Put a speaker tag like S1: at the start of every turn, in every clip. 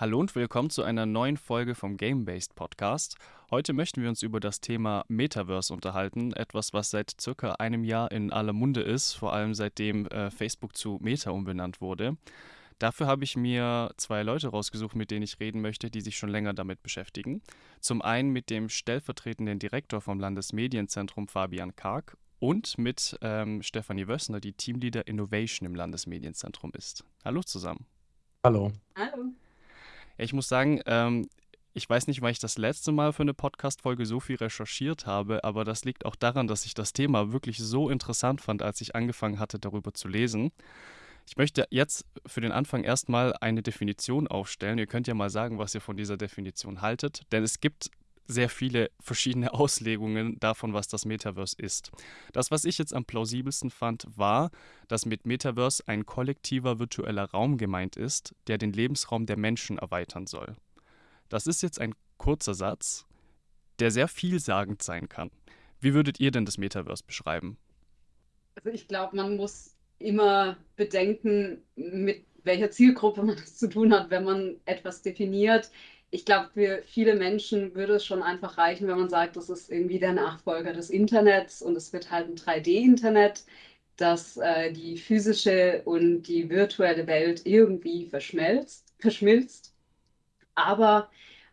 S1: Hallo und willkommen zu einer neuen Folge vom Game-Based Podcast. Heute möchten wir uns über das Thema Metaverse unterhalten, etwas, was seit circa einem Jahr in aller Munde ist, vor allem seitdem äh, Facebook zu Meta umbenannt wurde. Dafür habe ich mir zwei Leute rausgesucht, mit denen ich reden möchte, die sich schon länger damit beschäftigen. Zum einen mit dem stellvertretenden Direktor vom Landesmedienzentrum Fabian Karg und mit ähm, Stefanie Wössner, die Teamleader Innovation im Landesmedienzentrum ist. Hallo zusammen.
S2: Hallo.
S3: Hallo.
S1: Ich muss sagen, ähm, ich weiß nicht, weil ich das letzte Mal für eine Podcast-Folge so viel recherchiert habe, aber das liegt auch daran, dass ich das Thema wirklich so interessant fand, als ich angefangen hatte, darüber zu lesen. Ich möchte jetzt für den Anfang erstmal eine Definition aufstellen. Ihr könnt ja mal sagen, was ihr von dieser Definition haltet, denn es gibt sehr viele verschiedene Auslegungen davon, was das Metaverse ist. Das, was ich jetzt am plausibelsten fand, war, dass mit Metaverse ein kollektiver virtueller Raum gemeint ist, der den Lebensraum der Menschen erweitern soll. Das ist jetzt ein kurzer Satz, der sehr vielsagend sein kann. Wie würdet ihr denn das Metaverse beschreiben?
S3: Also ich glaube, man muss immer bedenken, mit welcher Zielgruppe man es zu tun hat, wenn man etwas definiert ich glaube, für viele Menschen würde es schon einfach reichen, wenn man sagt, das ist irgendwie der Nachfolger des Internets und es wird halt ein 3D-Internet, dass äh, die physische und die virtuelle Welt irgendwie verschmelzt. verschmilzt. Aber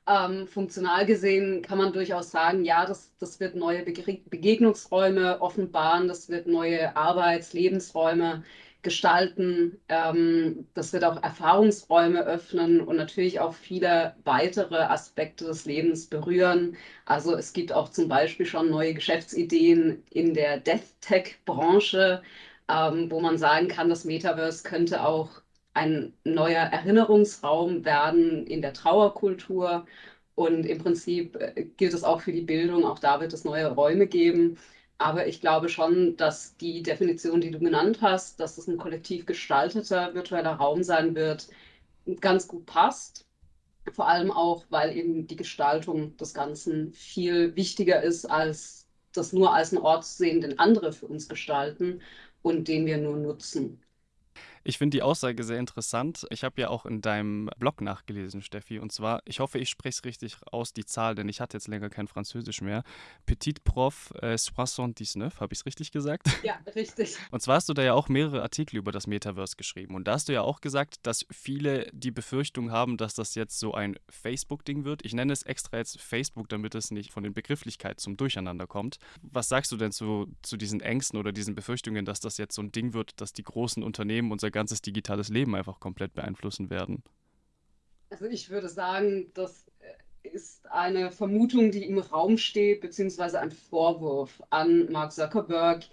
S3: ähm, funktional gesehen kann man durchaus sagen, ja, das, das wird neue Begegnungsräume offenbaren, das wird neue Arbeits-, Lebensräume gestalten. Ähm, das wird auch Erfahrungsräume öffnen und natürlich auch viele weitere Aspekte des Lebens berühren. Also es gibt auch zum Beispiel schon neue Geschäftsideen in der Death Tech-Branche, ähm, wo man sagen kann, das Metaverse könnte auch ein neuer Erinnerungsraum werden in der Trauerkultur. Und im Prinzip äh, gilt es auch für die Bildung. Auch da wird es neue Räume geben. Aber ich glaube schon, dass die Definition, die du genannt hast, dass es ein kollektiv gestalteter virtueller Raum sein wird, ganz gut passt. Vor allem auch, weil eben die Gestaltung des Ganzen viel wichtiger ist, als das nur als einen Ort zu sehen, den andere für uns gestalten und den wir nur nutzen.
S1: Ich finde die Aussage sehr interessant. Ich habe ja auch in deinem Blog nachgelesen, Steffi. Und zwar, ich hoffe, ich spreche es richtig aus, die Zahl, denn ich hatte jetzt länger kein Französisch mehr. Petit Prof äh, 79, habe ich es richtig gesagt?
S3: Ja, richtig.
S1: Und zwar hast du da ja auch mehrere Artikel über das Metaverse geschrieben. Und da hast du ja auch gesagt, dass viele die Befürchtung haben, dass das jetzt so ein Facebook-Ding wird. Ich nenne es extra jetzt Facebook, damit es nicht von den Begrifflichkeiten zum Durcheinander kommt. Was sagst du denn zu, zu diesen Ängsten oder diesen Befürchtungen, dass das jetzt so ein Ding wird, dass die großen Unternehmen unser ganzes digitales Leben einfach komplett beeinflussen werden.
S3: Also ich würde sagen, das ist eine Vermutung, die im Raum steht, beziehungsweise ein Vorwurf an Mark Zuckerberg,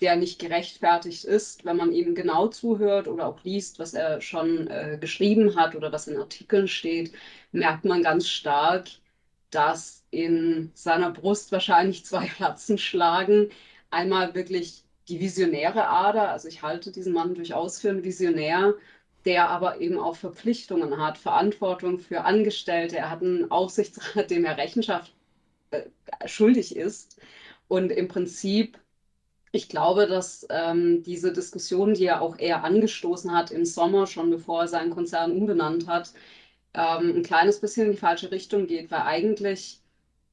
S3: der nicht gerechtfertigt ist, wenn man ihm genau zuhört oder auch liest, was er schon äh, geschrieben hat oder was in Artikeln steht, merkt man ganz stark, dass in seiner Brust wahrscheinlich zwei Herzen schlagen. Einmal wirklich die visionäre Ader. Also ich halte diesen Mann durchaus für einen Visionär, der aber eben auch Verpflichtungen hat, Verantwortung für Angestellte. Er hat einen Aufsichtsrat, dem er Rechenschaft äh, schuldig ist. Und im Prinzip, ich glaube, dass ähm, diese Diskussion, die er auch eher angestoßen hat im Sommer, schon bevor er seinen Konzern umbenannt hat, ähm, ein kleines bisschen in die falsche Richtung geht, weil eigentlich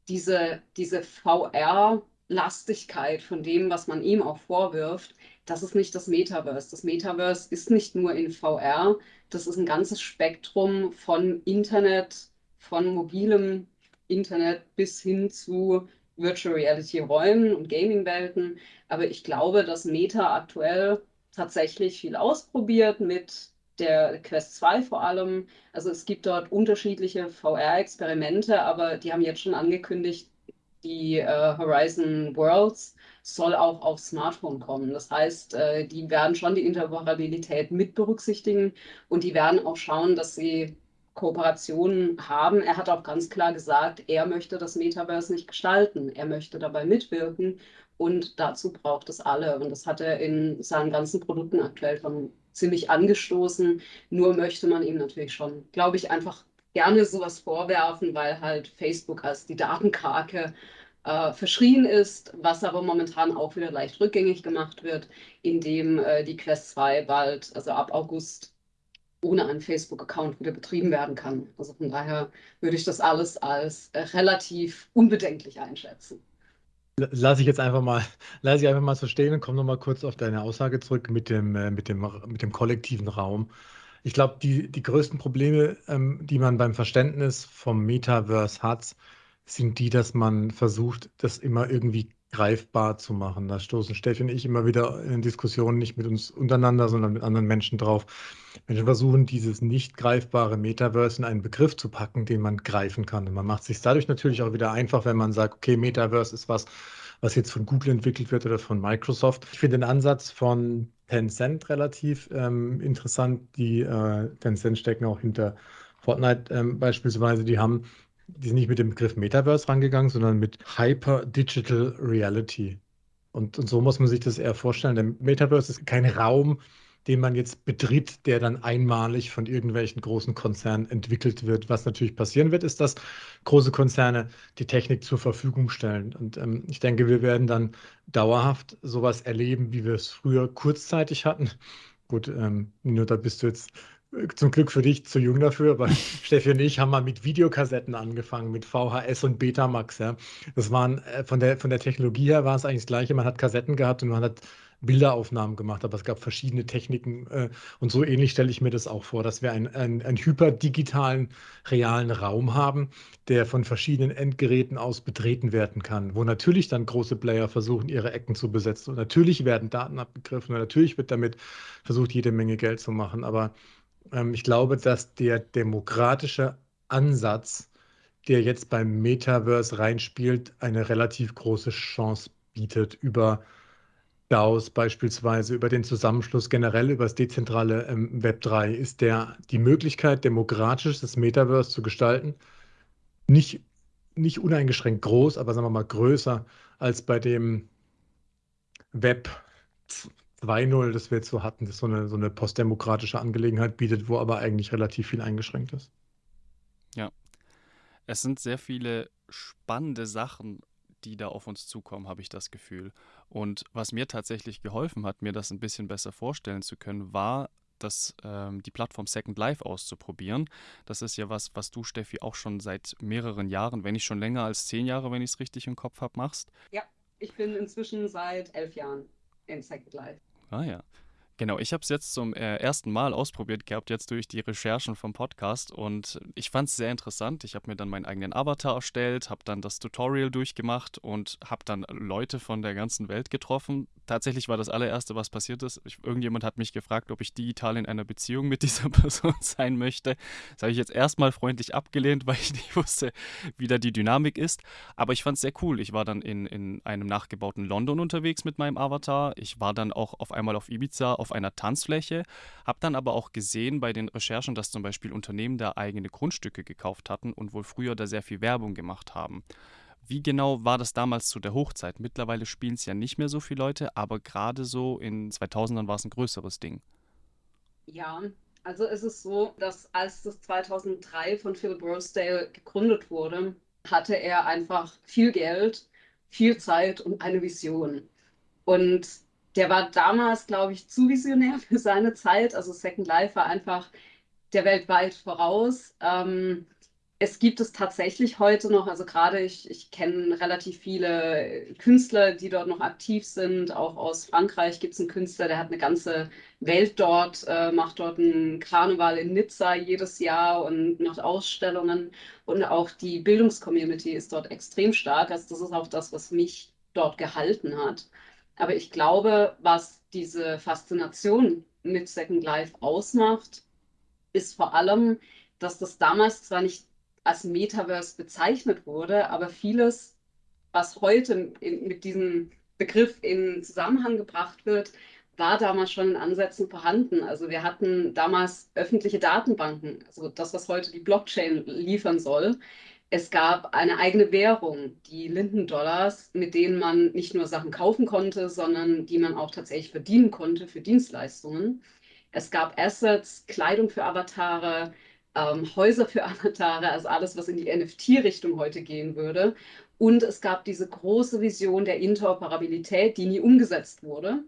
S3: diese, diese VR- Lastigkeit von dem, was man ihm auch vorwirft, das ist nicht das Metaverse. Das Metaverse ist nicht nur in VR, das ist ein ganzes Spektrum von Internet, von mobilem Internet bis hin zu Virtual Reality Räumen und Gaming-Welten. Aber ich glaube, dass Meta aktuell tatsächlich viel ausprobiert mit der Quest 2 vor allem. Also es gibt dort unterschiedliche VR-Experimente, aber die haben jetzt schon angekündigt, die äh, Horizon Worlds soll auch auf Smartphone kommen. Das heißt, äh, die werden schon die Interoperabilität mit berücksichtigen und die werden auch schauen, dass sie Kooperationen haben. Er hat auch ganz klar gesagt, er möchte das Metaverse nicht gestalten. Er möchte dabei mitwirken und dazu braucht es alle. Und das hat er in seinen ganzen Produkten aktuell schon ziemlich angestoßen. Nur möchte man ihm natürlich schon, glaube ich, einfach gerne sowas vorwerfen, weil halt Facebook als die Datenkrake äh, verschrien ist, was aber momentan auch wieder leicht rückgängig gemacht wird, indem äh, die Quest 2 bald, also ab August ohne einen Facebook-Account wieder betrieben werden kann. Also von daher würde ich das alles als äh, relativ unbedenklich einschätzen.
S2: Lass ich jetzt einfach mal, lass ich einfach mal so stehen und komme nochmal kurz auf deine Aussage zurück mit dem, äh, mit dem, mit dem kollektiven Raum. Ich glaube, die, die größten Probleme, ähm, die man beim Verständnis vom Metaverse hat, sind die, dass man versucht, das immer irgendwie greifbar zu machen. Da stoßen Steffi und ich immer wieder in Diskussionen nicht mit uns untereinander, sondern mit anderen Menschen drauf. Menschen versuchen, dieses nicht greifbare Metaverse in einen Begriff zu packen, den man greifen kann. Und man macht es sich dadurch natürlich auch wieder einfach, wenn man sagt, okay, Metaverse ist was, was jetzt von Google entwickelt wird oder von Microsoft. Ich finde den Ansatz von Tencent relativ ähm, interessant. Die äh, Tencent stecken auch hinter Fortnite ähm, beispielsweise. Die haben, die sind nicht mit dem Begriff Metaverse rangegangen, sondern mit Hyper Digital Reality. Und, und so muss man sich das eher vorstellen. Der Metaverse ist kein Raum, den man jetzt betritt, der dann einmalig von irgendwelchen großen Konzernen entwickelt wird. Was natürlich passieren wird, ist, dass große Konzerne die Technik zur Verfügung stellen. Und ähm, ich denke, wir werden dann dauerhaft sowas erleben, wie wir es früher kurzzeitig hatten. Gut, ähm, nur da bist du jetzt äh, zum Glück für dich zu jung dafür, aber Steffi und ich haben mal mit Videokassetten angefangen, mit VHS und Betamax. Ja. Das waren äh, von der, von der Technologie her war es eigentlich das Gleiche. Man hat Kassetten gehabt und man hat Bilderaufnahmen gemacht, aber es gab verschiedene Techniken äh, und so ähnlich stelle ich mir das auch vor, dass wir einen, einen, einen hyperdigitalen, realen Raum haben, der von verschiedenen Endgeräten aus betreten werden kann, wo natürlich dann große Player versuchen, ihre Ecken zu besetzen. Und natürlich werden Daten abgegriffen und natürlich wird damit versucht, jede Menge Geld zu machen, aber ähm, ich glaube, dass der demokratische Ansatz, der jetzt beim Metaverse reinspielt, eine relativ große Chance bietet über DAOs beispielsweise, über den Zusammenschluss generell über das dezentrale ähm, Web 3, ist der die Möglichkeit, demokratisch das Metaverse zu gestalten, nicht, nicht uneingeschränkt groß, aber sagen wir mal größer als bei dem Web 2.0, das wir jetzt so hatten, das so eine, so eine postdemokratische Angelegenheit bietet, wo aber eigentlich relativ viel eingeschränkt ist.
S1: Ja, es sind sehr viele spannende Sachen die da auf uns zukommen, habe ich das Gefühl. Und was mir tatsächlich geholfen hat, mir das ein bisschen besser vorstellen zu können, war das, ähm, die Plattform Second Life auszuprobieren. Das ist ja was, was du, Steffi, auch schon seit mehreren Jahren, wenn nicht schon länger als zehn Jahre, wenn ich es richtig im Kopf habe, machst.
S3: Ja, ich bin inzwischen seit elf Jahren in Second Life.
S1: Ah ja. Genau, ich habe es jetzt zum äh, ersten Mal ausprobiert gehabt, jetzt durch die Recherchen vom Podcast und ich fand es sehr interessant. Ich habe mir dann meinen eigenen Avatar erstellt, habe dann das Tutorial durchgemacht und habe dann Leute von der ganzen Welt getroffen. Tatsächlich war das allererste, was passiert ist. Ich, irgendjemand hat mich gefragt, ob ich digital in einer Beziehung mit dieser Person sein möchte. Das habe ich jetzt erstmal freundlich abgelehnt, weil ich nicht wusste, wie da die Dynamik ist. Aber ich fand es sehr cool. Ich war dann in, in einem nachgebauten London unterwegs mit meinem Avatar. Ich war dann auch auf einmal auf Ibiza auf einer Tanzfläche, habe dann aber auch gesehen bei den Recherchen, dass zum Beispiel Unternehmen da eigene Grundstücke gekauft hatten und wohl früher da sehr viel Werbung gemacht haben. Wie genau war das damals zu der Hochzeit? Mittlerweile spielen es ja nicht mehr so viele Leute, aber gerade so in 2000ern war es ein größeres Ding.
S3: Ja, also es ist so, dass als das 2003 von Phil Rosedale gegründet wurde, hatte er einfach viel Geld, viel Zeit und eine Vision. Und der war damals, glaube ich, zu visionär für seine Zeit. Also Second Life war einfach der Welt weit voraus. Ähm, es gibt es tatsächlich heute noch, also gerade ich, ich kenne relativ viele Künstler, die dort noch aktiv sind. Auch aus Frankreich gibt es einen Künstler, der hat eine ganze Welt dort, äh, macht dort einen Karneval in Nizza jedes Jahr und macht Ausstellungen. Und auch die Bildungscommunity ist dort extrem stark. Also das ist auch das, was mich dort gehalten hat. Aber ich glaube, was diese Faszination mit Second Life ausmacht, ist vor allem, dass das damals zwar nicht als Metaverse bezeichnet wurde, aber vieles, was heute in, mit diesem Begriff in Zusammenhang gebracht wird, war damals schon in Ansätzen vorhanden. Also wir hatten damals öffentliche Datenbanken, also das, was heute die Blockchain liefern soll, es gab eine eigene Währung, die Linden-Dollars, mit denen man nicht nur Sachen kaufen konnte, sondern die man auch tatsächlich verdienen konnte für Dienstleistungen. Es gab Assets, Kleidung für Avatare, ähm, Häuser für Avatare, also alles, was in die NFT-Richtung heute gehen würde. Und es gab diese große Vision der Interoperabilität, die nie umgesetzt wurde,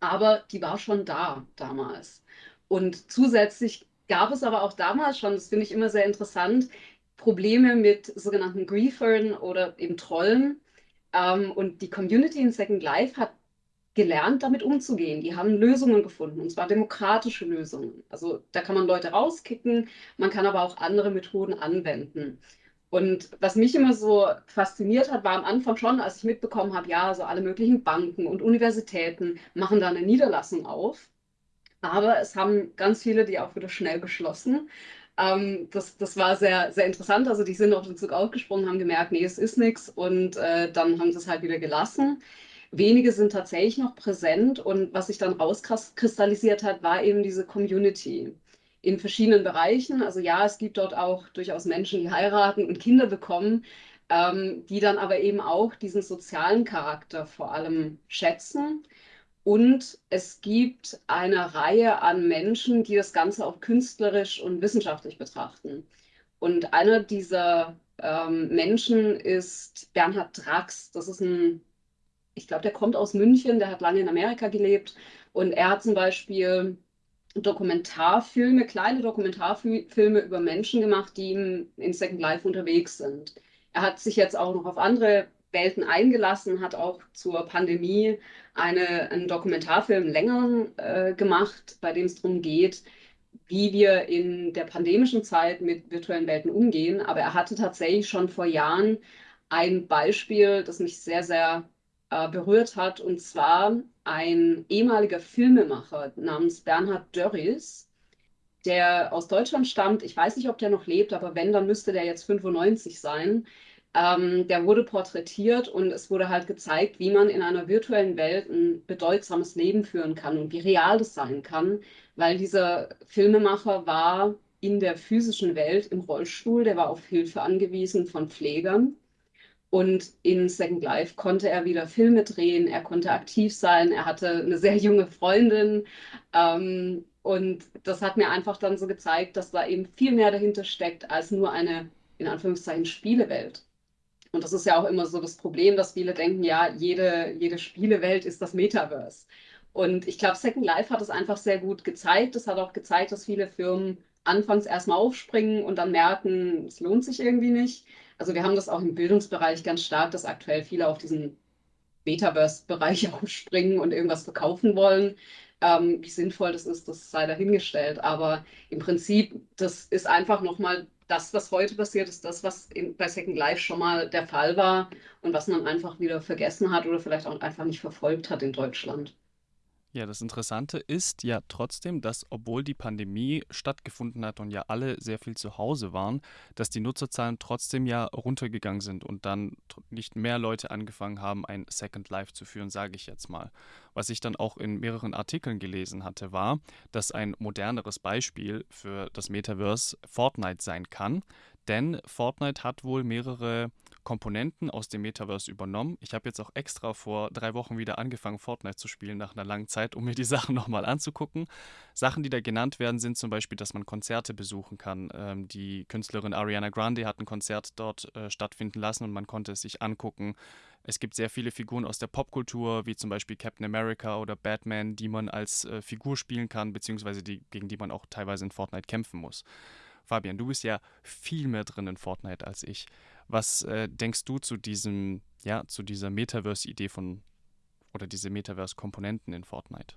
S3: aber die war schon da damals. Und zusätzlich gab es aber auch damals schon, das finde ich immer sehr interessant, Probleme mit sogenannten Griefern oder eben Trollen. Ähm, und die Community in Second Life hat gelernt, damit umzugehen. Die haben Lösungen gefunden, und zwar demokratische Lösungen. Also da kann man Leute rauskicken, man kann aber auch andere Methoden anwenden. Und was mich immer so fasziniert hat, war am Anfang schon, als ich mitbekommen habe, ja, so alle möglichen Banken und Universitäten machen da eine Niederlassung auf. Aber es haben ganz viele die auch wieder schnell geschlossen. Ähm, das, das war sehr, sehr interessant. Also die sind auf den Zug aufgesprungen, haben gemerkt, nee, es ist nichts und äh, dann haben sie es halt wieder gelassen. Wenige sind tatsächlich noch präsent und was sich dann rauskristallisiert hat, war eben diese Community in verschiedenen Bereichen. Also ja, es gibt dort auch durchaus Menschen, die heiraten und Kinder bekommen, ähm, die dann aber eben auch diesen sozialen Charakter vor allem schätzen. Und es gibt eine Reihe an Menschen, die das Ganze auch künstlerisch und wissenschaftlich betrachten. Und einer dieser ähm, Menschen ist Bernhard Drax. Das ist ein, ich glaube, der kommt aus München, der hat lange in Amerika gelebt. Und er hat zum Beispiel Dokumentarfilme, kleine Dokumentarfilme über Menschen gemacht, die in Second Life unterwegs sind. Er hat sich jetzt auch noch auf andere Welten eingelassen, hat auch zur Pandemie eine, einen Dokumentarfilm länger äh, gemacht, bei dem es darum geht, wie wir in der pandemischen Zeit mit virtuellen Welten umgehen. Aber er hatte tatsächlich schon vor Jahren ein Beispiel, das mich sehr, sehr äh, berührt hat, und zwar ein ehemaliger Filmemacher namens Bernhard Dörries, der aus Deutschland stammt. Ich weiß nicht, ob der noch lebt, aber wenn, dann müsste der jetzt 95 sein. Ähm, der wurde porträtiert und es wurde halt gezeigt, wie man in einer virtuellen Welt ein bedeutsames Leben führen kann und wie real das sein kann, weil dieser Filmemacher war in der physischen Welt im Rollstuhl, der war auf Hilfe angewiesen von Pflegern und in Second Life konnte er wieder Filme drehen, er konnte aktiv sein, er hatte eine sehr junge Freundin. Ähm, und das hat mir einfach dann so gezeigt, dass da eben viel mehr dahinter steckt als nur eine, in Anführungszeichen, Spielewelt. Und das ist ja auch immer so das Problem, dass viele denken, ja, jede, jede Spielewelt ist das Metaverse. Und ich glaube, Second Life hat es einfach sehr gut gezeigt. Es hat auch gezeigt, dass viele Firmen anfangs erstmal aufspringen und dann merken, es lohnt sich irgendwie nicht. Also wir haben das auch im Bildungsbereich ganz stark, dass aktuell viele auf diesen Metaverse-Bereich aufspringen und irgendwas verkaufen wollen. Ähm, wie sinnvoll das ist, das sei dahingestellt. Aber im Prinzip, das ist einfach nochmal das, was heute passiert, ist das, was in, bei Second Life schon mal der Fall war und was man einfach wieder vergessen hat oder vielleicht auch einfach nicht verfolgt hat in Deutschland.
S1: Ja, das Interessante ist ja trotzdem, dass obwohl die Pandemie stattgefunden hat und ja alle sehr viel zu Hause waren, dass die Nutzerzahlen trotzdem ja runtergegangen sind und dann nicht mehr Leute angefangen haben, ein Second Life zu führen, sage ich jetzt mal. Was ich dann auch in mehreren Artikeln gelesen hatte, war, dass ein moderneres Beispiel für das Metaverse Fortnite sein kann, denn Fortnite hat wohl mehrere Komponenten aus dem Metaverse übernommen. Ich habe jetzt auch extra vor drei Wochen wieder angefangen, Fortnite zu spielen nach einer langen Zeit, um mir die Sachen nochmal anzugucken. Sachen, die da genannt werden, sind zum Beispiel, dass man Konzerte besuchen kann. Ähm, die Künstlerin Ariana Grande hat ein Konzert dort äh, stattfinden lassen und man konnte es sich angucken. Es gibt sehr viele Figuren aus der Popkultur, wie zum Beispiel Captain America oder Batman, die man als äh, Figur spielen kann, beziehungsweise die, gegen die man auch teilweise in Fortnite kämpfen muss. Fabian, du bist ja viel mehr drin in Fortnite als ich. Was äh, denkst du zu diesem, ja, zu dieser Metaverse-Idee von oder diese Metaverse-Komponenten in Fortnite?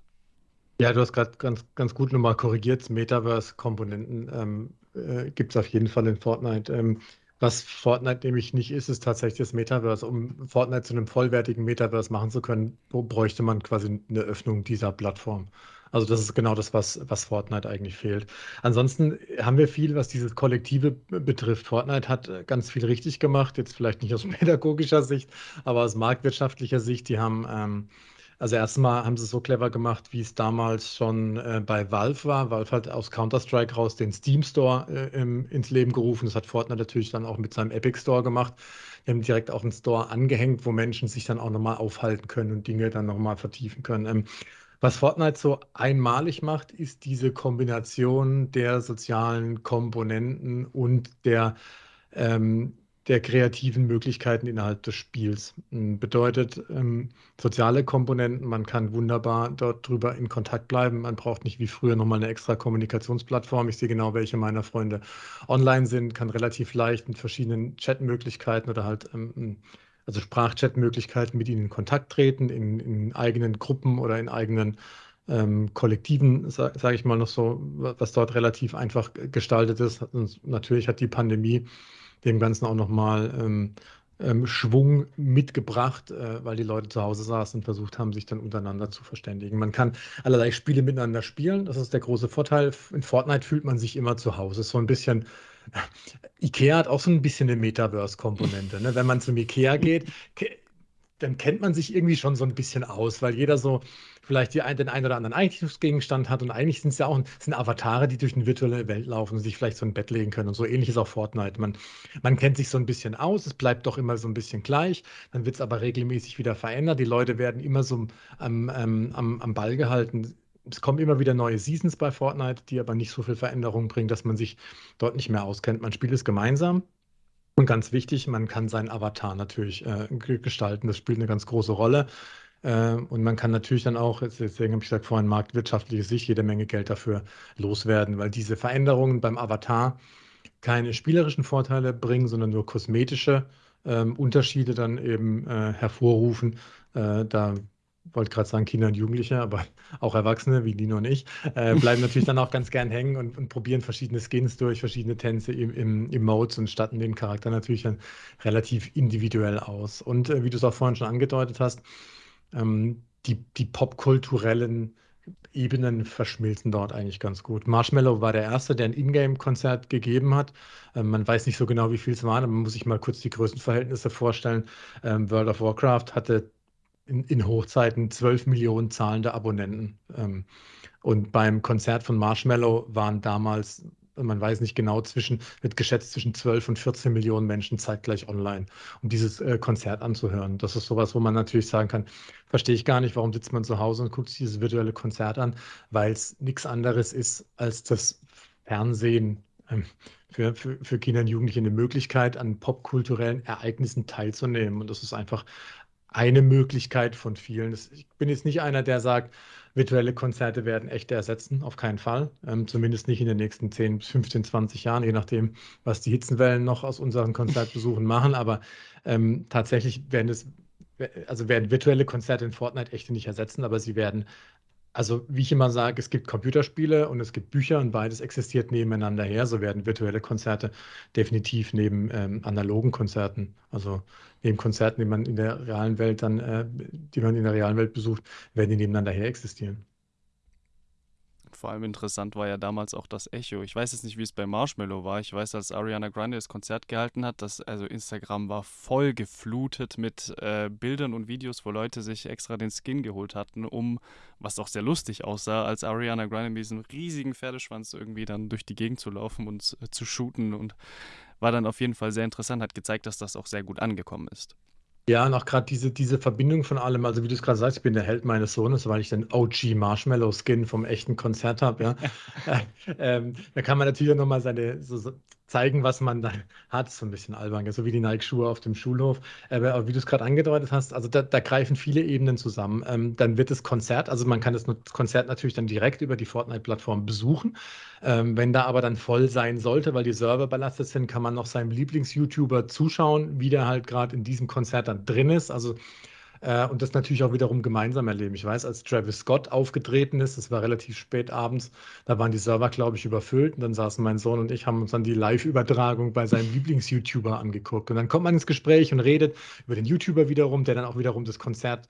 S2: Ja, du hast gerade ganz, ganz gut nochmal korrigiert. Metaverse-Komponenten ähm, äh, gibt es auf jeden Fall in Fortnite. Ähm, was Fortnite nämlich nicht ist, ist tatsächlich das Metaverse. Um Fortnite zu einem vollwertigen Metaverse machen zu können, bräuchte man quasi eine Öffnung dieser Plattform. Also das ist genau das, was, was Fortnite eigentlich fehlt. Ansonsten haben wir viel, was dieses Kollektive betrifft. Fortnite hat äh, ganz viel richtig gemacht, jetzt vielleicht nicht aus pädagogischer Sicht, aber aus marktwirtschaftlicher Sicht. Die haben, ähm, also erstmal haben sie es so clever gemacht, wie es damals schon äh, bei Valve war. Valve hat aus Counter-Strike raus den Steam Store äh, im, ins Leben gerufen. Das hat Fortnite natürlich dann auch mit seinem Epic Store gemacht. Die haben direkt auch einen Store angehängt, wo Menschen sich dann auch nochmal aufhalten können und Dinge dann nochmal vertiefen können. Ähm, was Fortnite so einmalig macht, ist diese Kombination der sozialen Komponenten und der, ähm, der kreativen Möglichkeiten innerhalb des Spiels. Hm, bedeutet ähm, soziale Komponenten, man kann wunderbar dort drüber in Kontakt bleiben. Man braucht nicht wie früher nochmal eine extra Kommunikationsplattform. Ich sehe genau, welche meiner Freunde online sind, kann relativ leicht mit verschiedenen Chatmöglichkeiten oder halt ähm, hm, also Sprachchatmöglichkeiten mit ihnen in Kontakt treten, in, in eigenen Gruppen oder in eigenen ähm, Kollektiven, sage sag ich mal noch so, was dort relativ einfach gestaltet ist. Und natürlich hat die Pandemie dem Ganzen auch nochmal ähm, ähm, Schwung mitgebracht, äh, weil die Leute zu Hause saßen und versucht haben, sich dann untereinander zu verständigen. Man kann allerlei Spiele miteinander spielen. Das ist der große Vorteil. In Fortnite fühlt man sich immer zu Hause. So ein bisschen. Ikea hat auch so ein bisschen eine Metaverse-Komponente. Ne? Wenn man zum Ikea geht, dann kennt man sich irgendwie schon so ein bisschen aus, weil jeder so vielleicht die, den einen oder anderen Einrichtungsgegenstand hat und eigentlich sind es ja auch sind Avatare, die durch eine virtuelle Welt laufen und sich vielleicht so ein Bett legen können und so ähnlich ist auch Fortnite. Man, man kennt sich so ein bisschen aus, es bleibt doch immer so ein bisschen gleich, dann wird es aber regelmäßig wieder verändert, die Leute werden immer so am, ähm, am, am Ball gehalten. Es kommen immer wieder neue Seasons bei Fortnite, die aber nicht so viel Veränderung bringen, dass man sich dort nicht mehr auskennt. Man spielt es gemeinsam und ganz wichtig, man kann seinen Avatar natürlich äh, gestalten. Das spielt eine ganz große Rolle. Äh, und man kann natürlich dann auch, deswegen habe ich gesagt, vorhin marktwirtschaftliche Sicht, jede Menge Geld dafür loswerden, weil diese Veränderungen beim Avatar keine spielerischen Vorteile bringen, sondern nur kosmetische ähm, Unterschiede dann eben äh, hervorrufen. Äh, da wollte gerade sagen Kinder und Jugendliche, aber auch Erwachsene wie Nino und ich, äh, bleiben natürlich dann auch ganz gern hängen und, und, probieren verschiedene Skins durch, verschiedene Tänze im, im, Modes und statten den Charakter natürlich dann relativ individuell aus. Und äh, wie du es auch vorhin schon angedeutet hast, ähm, die, die popkulturellen Ebenen verschmilzen dort eigentlich ganz gut. Marshmallow war der erste, der ein Ingame-Konzert gegeben hat. Ähm, man weiß nicht so genau, wie viel es waren, aber man muss sich mal kurz die Größenverhältnisse vorstellen. Ähm, World of Warcraft hatte in, in Hochzeiten 12 Millionen zahlende Abonnenten. Ähm, und beim Konzert von Marshmallow waren damals, man weiß nicht genau, zwischen, wird geschätzt zwischen 12 und 14 Millionen Menschen zeitgleich online, um dieses äh, Konzert anzuhören. Das ist sowas, wo man natürlich sagen kann, verstehe ich gar nicht, warum sitzt man zu Hause und guckt sich dieses virtuelle Konzert an, weil es nichts anderes ist als das Fernsehen ähm, für, für, für Kinder und Jugendliche eine Möglichkeit, an popkulturellen Ereignissen teilzunehmen. Und das ist einfach eine Möglichkeit von vielen. Ich bin jetzt nicht einer, der sagt, virtuelle Konzerte werden echte ersetzen, auf keinen Fall. Ähm, zumindest nicht in den nächsten 10, 15, 20 Jahren, je nachdem, was die Hitzenwellen noch aus unseren Konzertbesuchen machen. Aber ähm, tatsächlich werden es, also werden virtuelle Konzerte in Fortnite echte nicht ersetzen, aber sie werden also, wie ich immer sage, es gibt Computerspiele und es gibt Bücher und beides existiert nebeneinander her. So werden virtuelle Konzerte definitiv neben ähm, analogen Konzerten, also neben Konzerten, die man in der realen Welt dann, äh, die man in der realen Welt besucht, werden die nebeneinander her existieren.
S1: Vor allem interessant war ja damals auch das Echo. Ich weiß jetzt nicht, wie es bei Marshmallow war. Ich weiß, als Ariana Grande das Konzert gehalten hat, dass also Instagram war voll geflutet mit äh, Bildern und Videos, wo Leute sich extra den Skin geholt hatten, um, was auch sehr lustig aussah, als Ariana Grande mit diesem riesigen Pferdeschwanz irgendwie dann durch die Gegend zu laufen und äh, zu shooten und war dann auf jeden Fall sehr interessant, hat gezeigt, dass das auch sehr gut angekommen ist.
S2: Ja, und auch gerade diese, diese Verbindung von allem, also wie du es gerade sagst, ich bin der Held meines Sohnes, weil ich den OG Marshmallow Skin vom echten Konzert habe, ja. ähm, da kann man natürlich auch nochmal seine, so, zeigen, was man da hat. So ein bisschen albern, so wie die Nike-Schuhe auf dem Schulhof. Aber wie du es gerade angedeutet hast, also da, da, greifen viele Ebenen zusammen. Ähm, dann wird das Konzert, also man kann das Konzert natürlich dann direkt über die Fortnite-Plattform besuchen. Ähm, wenn da aber dann voll sein sollte, weil die Server belastet sind, kann man noch seinem Lieblings-YouTuber zuschauen, wie der halt gerade in diesem Konzert dann drin ist. Also äh, und das natürlich auch wiederum gemeinsam erleben. Ich weiß, als Travis Scott aufgetreten ist, das war relativ spät abends, da waren die Server, glaube ich, überfüllt. Und dann saßen mein Sohn und ich, haben uns dann die Live-Übertragung bei seinem Lieblings-YouTuber angeguckt. Und dann kommt man ins Gespräch und redet über den YouTuber wiederum, der dann auch wiederum das Konzert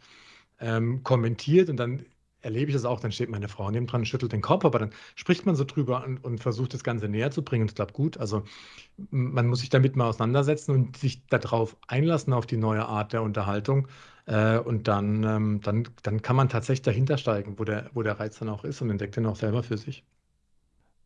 S2: ähm, kommentiert. Und dann erlebe ich das auch, dann steht meine Frau neben dran, schüttelt den Kopf, aber dann spricht man so drüber und, und versucht das Ganze näher zu bringen und es klappt gut. Also man muss sich damit mal auseinandersetzen und sich darauf einlassen, auf die neue Art der Unterhaltung. Äh, und dann, ähm, dann, dann kann man tatsächlich dahinter steigen, wo der, wo der Reiz dann auch ist und entdeckt den auch selber für sich.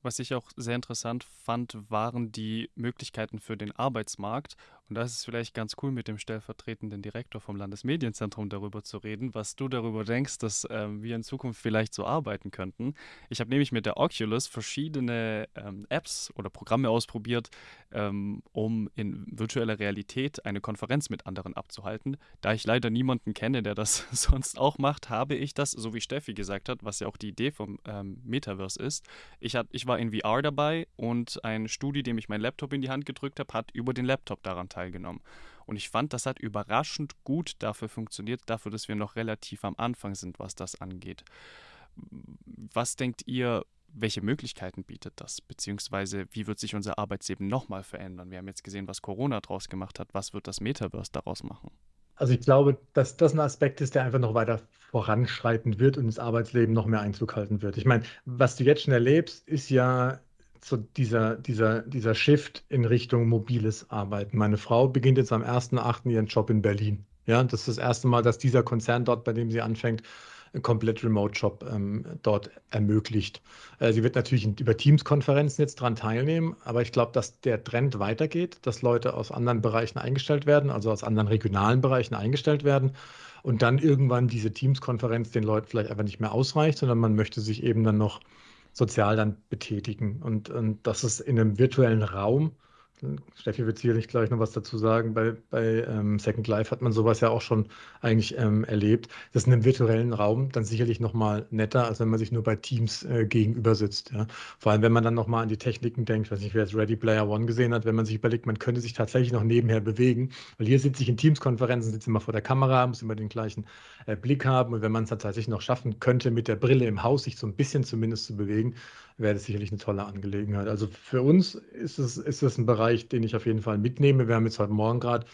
S1: Was ich auch sehr interessant fand, waren die Möglichkeiten für den Arbeitsmarkt. Und da ist vielleicht ganz cool, mit dem stellvertretenden Direktor vom Landesmedienzentrum darüber zu reden, was du darüber denkst, dass ähm, wir in Zukunft vielleicht so arbeiten könnten. Ich habe nämlich mit der Oculus verschiedene ähm, Apps oder Programme ausprobiert, ähm, um in virtueller Realität eine Konferenz mit anderen abzuhalten. Da ich leider niemanden kenne, der das sonst auch macht, habe ich das, so wie Steffi gesagt hat, was ja auch die Idee vom ähm, Metaverse ist. Ich, hat, ich war in VR dabei und ein Studi, dem ich meinen Laptop in die Hand gedrückt habe, hat über den Laptop daran teilgenommen. Und ich fand, das hat überraschend gut dafür funktioniert, dafür, dass wir noch relativ am Anfang sind, was das angeht. Was denkt ihr, welche Möglichkeiten bietet das? Beziehungsweise wie wird sich unser Arbeitsleben nochmal verändern? Wir haben jetzt gesehen, was Corona daraus gemacht hat. Was wird das Metaverse daraus machen?
S2: Also ich glaube, dass das ein Aspekt ist, der einfach noch weiter voranschreiten wird und das Arbeitsleben noch mehr Einzug halten wird. Ich meine, was du jetzt schon erlebst, ist ja so dieser, dieser, dieser Shift in Richtung mobiles Arbeiten. Meine Frau beginnt jetzt am 1.8. ihren Job in Berlin. Ja, das ist das erste Mal, dass dieser Konzern dort, bei dem sie anfängt, einen komplett Remote-Job ähm, dort ermöglicht. Äh, sie wird natürlich über Teams-Konferenzen jetzt dran teilnehmen, aber ich glaube, dass der Trend weitergeht, dass Leute aus anderen Bereichen eingestellt werden, also aus anderen regionalen Bereichen eingestellt werden und dann irgendwann diese Teams-Konferenz den Leuten vielleicht einfach nicht mehr ausreicht, sondern man möchte sich eben dann noch sozial dann betätigen. Und, und das ist in einem virtuellen Raum. Steffi wird sicherlich gleich noch was dazu sagen. Bei, bei ähm, Second Life hat man sowas ja auch schon eigentlich ähm, erlebt. Das ist in einem virtuellen Raum dann sicherlich noch mal netter, als wenn man sich nur bei Teams äh, gegenüber sitzt. Ja. Vor allem, wenn man dann noch mal an die Techniken denkt, ich weiß nicht, wer jetzt Ready Player One gesehen hat, wenn man sich überlegt, man könnte sich tatsächlich noch nebenher bewegen. Weil hier sitze ich in Teams-Konferenzen, sitze immer vor der Kamera, muss immer den gleichen äh, Blick haben. Und wenn man es tatsächlich noch schaffen könnte, mit der Brille im Haus sich so ein bisschen zumindest zu bewegen, wäre das sicherlich eine tolle Angelegenheit. Also für uns ist es, ist es ein Bereich, den ich auf jeden Fall mitnehme. Wir haben jetzt heute Morgen gerade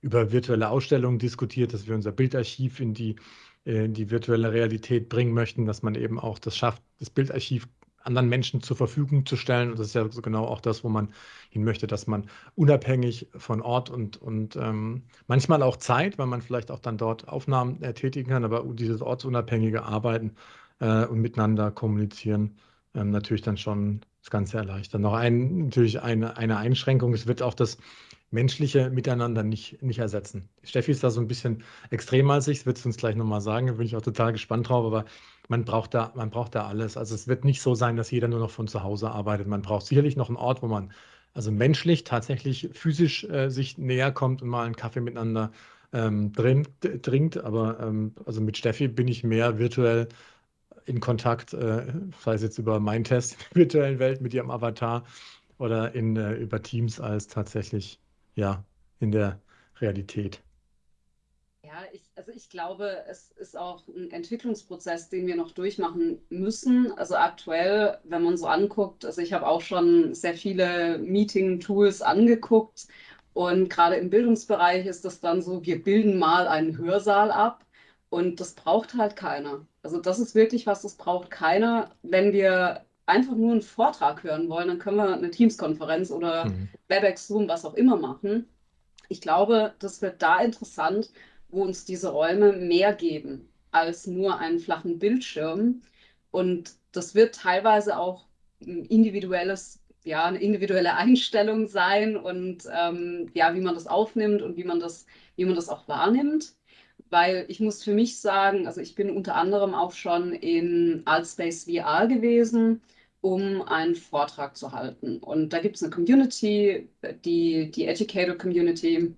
S2: über virtuelle Ausstellungen diskutiert, dass wir unser Bildarchiv in die, äh, in die virtuelle Realität bringen möchten, dass man eben auch das schafft, das Bildarchiv anderen Menschen zur Verfügung zu stellen. Und das ist ja so genau auch das, wo man hin möchte, dass man unabhängig von Ort und, und ähm, manchmal auch Zeit, weil man vielleicht auch dann dort Aufnahmen äh, tätigen kann, aber dieses ortsunabhängige Arbeiten äh, und miteinander kommunizieren ähm, natürlich dann schon das Ganze erleichtern. Noch ein, natürlich eine, eine Einschränkung, es wird auch das menschliche Miteinander nicht, nicht ersetzen. Steffi ist da so ein bisschen extremer als ich, das wird sie uns gleich nochmal sagen, da bin ich auch total gespannt drauf, aber man braucht, da, man braucht da alles. Also es wird nicht so sein, dass jeder nur noch von zu Hause arbeitet. Man braucht sicherlich noch einen Ort, wo man also menschlich tatsächlich physisch äh, sich näher kommt und mal einen Kaffee miteinander ähm, drin, trinkt. Aber ähm, also mit Steffi bin ich mehr virtuell in Kontakt, äh, sei es jetzt über mein Test in der virtuellen Welt mit ihrem Avatar oder in, äh, über Teams als tatsächlich ja in der Realität.
S3: Ja, ich, also ich glaube, es ist auch ein Entwicklungsprozess, den wir noch durchmachen müssen. Also aktuell, wenn man so anguckt, also ich habe auch schon sehr viele Meeting-Tools angeguckt und gerade im Bildungsbereich ist das dann so, wir bilden mal einen Hörsaal ab und das braucht halt keiner. Also das ist wirklich was, das braucht keiner. Wenn wir einfach nur einen Vortrag hören wollen, dann können wir eine Teams-Konferenz oder mhm. WebEx, Zoom, was auch immer machen. Ich glaube, das wird da interessant, wo uns diese Räume mehr geben als nur einen flachen Bildschirm. Und das wird teilweise auch ein individuelles, ja, eine individuelle Einstellung sein und ähm, ja, wie man das aufnimmt und wie man das, wie man das auch wahrnimmt weil ich muss für mich sagen, also ich bin unter anderem auch schon in Altspace VR gewesen, um einen Vortrag zu halten. Und da gibt es eine Community, die, die Educator Community,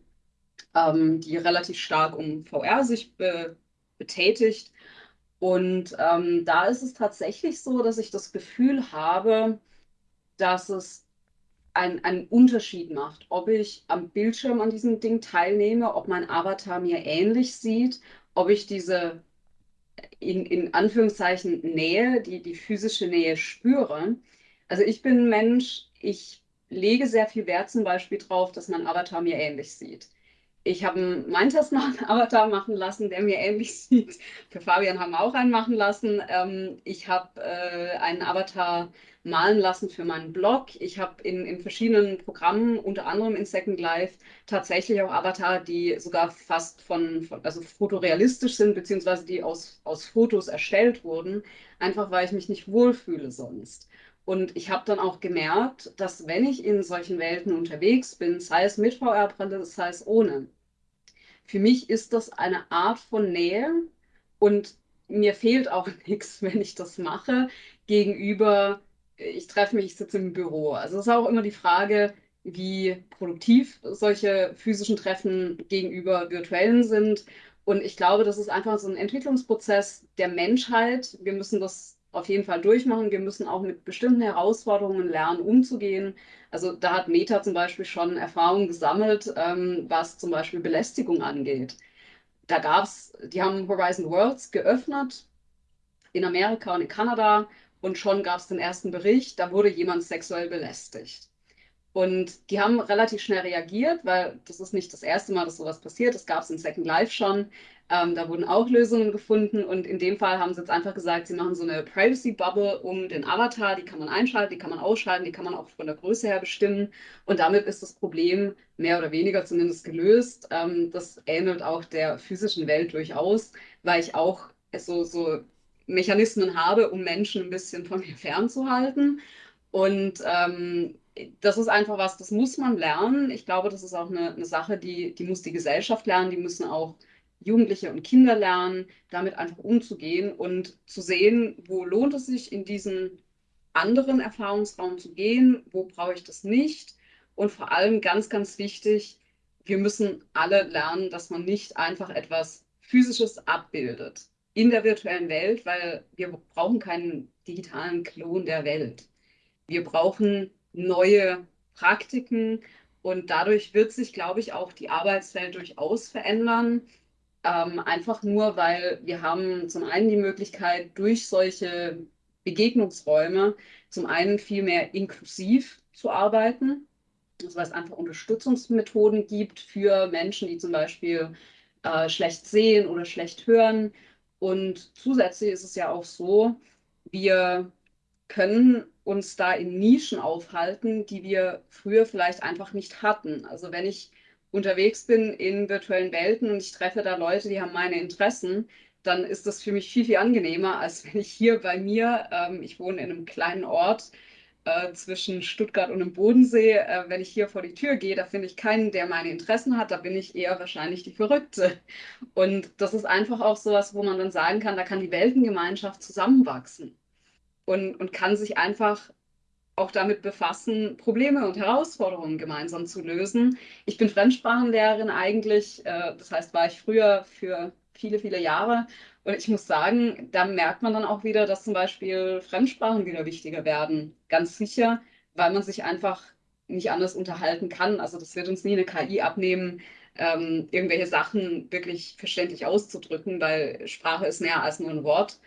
S3: ähm, die relativ stark um VR sich be betätigt. Und ähm, da ist es tatsächlich so, dass ich das Gefühl habe, dass es ein, einen Unterschied macht, ob ich am Bildschirm an diesem Ding teilnehme, ob mein Avatar mir ähnlich sieht, ob ich diese in, in Anführungszeichen Nähe, die, die physische Nähe spüre. Also ich bin ein Mensch, ich lege sehr viel Wert zum Beispiel drauf, dass mein Avatar mir ähnlich sieht. Ich habe einen Avatar machen lassen, der mir ähnlich sieht. Für Fabian haben wir auch einen machen lassen. Ähm, ich habe äh, einen Avatar malen lassen für meinen Blog. Ich habe in, in verschiedenen Programmen, unter anderem in Second Life, tatsächlich auch Avatar, die sogar fast von, von also fotorealistisch sind, beziehungsweise die aus, aus Fotos erstellt wurden, einfach weil ich mich nicht wohlfühle sonst. Und ich habe dann auch gemerkt, dass wenn ich in solchen Welten unterwegs bin, sei es mit VR-Brille, sei es ohne, für mich ist das eine Art von Nähe und mir fehlt auch nichts, wenn ich das mache, gegenüber, ich treffe mich, ich sitze im Büro. Also es ist auch immer die Frage, wie produktiv solche physischen Treffen gegenüber virtuellen sind. Und ich glaube, das ist einfach so ein Entwicklungsprozess der Menschheit. Wir müssen das auf jeden Fall durchmachen. Wir müssen auch mit bestimmten Herausforderungen lernen, umzugehen. Also da hat Meta zum Beispiel schon Erfahrungen gesammelt, ähm, was zum Beispiel Belästigung angeht. Da gab es, die haben Horizon Worlds geöffnet in Amerika und in Kanada und schon gab es den ersten Bericht, da wurde jemand sexuell belästigt. Und die haben relativ schnell reagiert, weil das ist nicht das erste Mal, dass sowas passiert. Das gab es in Second Life schon. Ähm, da wurden auch Lösungen gefunden. Und in dem Fall haben sie jetzt einfach gesagt, sie machen so eine Privacy Bubble um den Avatar. Die kann man einschalten, die kann man ausschalten, die kann man auch von der Größe her bestimmen. Und damit ist das Problem mehr oder weniger zumindest gelöst. Ähm, das ähnelt auch der physischen Welt durchaus, weil ich auch so, so Mechanismen habe, um Menschen ein bisschen von mir fernzuhalten. Und ähm, das ist einfach was, das muss man lernen. Ich glaube, das ist auch eine, eine Sache, die, die muss die Gesellschaft lernen, die müssen auch Jugendliche und Kinder lernen, damit einfach umzugehen und zu sehen, wo lohnt es sich, in diesen anderen Erfahrungsraum zu gehen, wo brauche ich das nicht. Und vor allem ganz, ganz wichtig, wir müssen alle lernen, dass man nicht einfach etwas Physisches abbildet in der virtuellen Welt, weil wir brauchen keinen digitalen Klon der Welt. Wir brauchen neue Praktiken und dadurch wird sich, glaube ich, auch die Arbeitswelt durchaus verändern. Ähm, einfach nur, weil wir haben zum einen die Möglichkeit, durch solche Begegnungsräume zum einen viel mehr inklusiv zu arbeiten. Das heißt, einfach Unterstützungsmethoden gibt für Menschen, die zum Beispiel äh, schlecht sehen oder schlecht hören. Und zusätzlich ist es ja auch so, wir können uns da in Nischen aufhalten, die wir früher vielleicht einfach nicht hatten. Also wenn ich unterwegs bin in virtuellen Welten und ich treffe da Leute, die haben meine Interessen, dann ist das für mich viel, viel angenehmer, als wenn ich hier bei mir, ähm, ich wohne in einem kleinen Ort äh, zwischen Stuttgart und dem Bodensee, äh, wenn ich hier vor die Tür gehe, da finde ich keinen, der meine Interessen hat, da bin ich eher wahrscheinlich die Verrückte. Und das ist einfach auch sowas, wo man dann sagen kann, da kann die Weltengemeinschaft zusammenwachsen und, und kann sich einfach auch damit befassen, Probleme und Herausforderungen gemeinsam zu lösen. Ich bin Fremdsprachenlehrerin eigentlich, äh, das heißt, war ich früher für viele, viele Jahre. Und ich muss sagen, da merkt man dann auch wieder, dass zum Beispiel Fremdsprachen wieder wichtiger werden. Ganz sicher, weil man sich einfach nicht anders unterhalten kann. Also das wird uns nie eine KI abnehmen, ähm, irgendwelche Sachen wirklich verständlich auszudrücken, weil Sprache ist mehr als nur ein Wort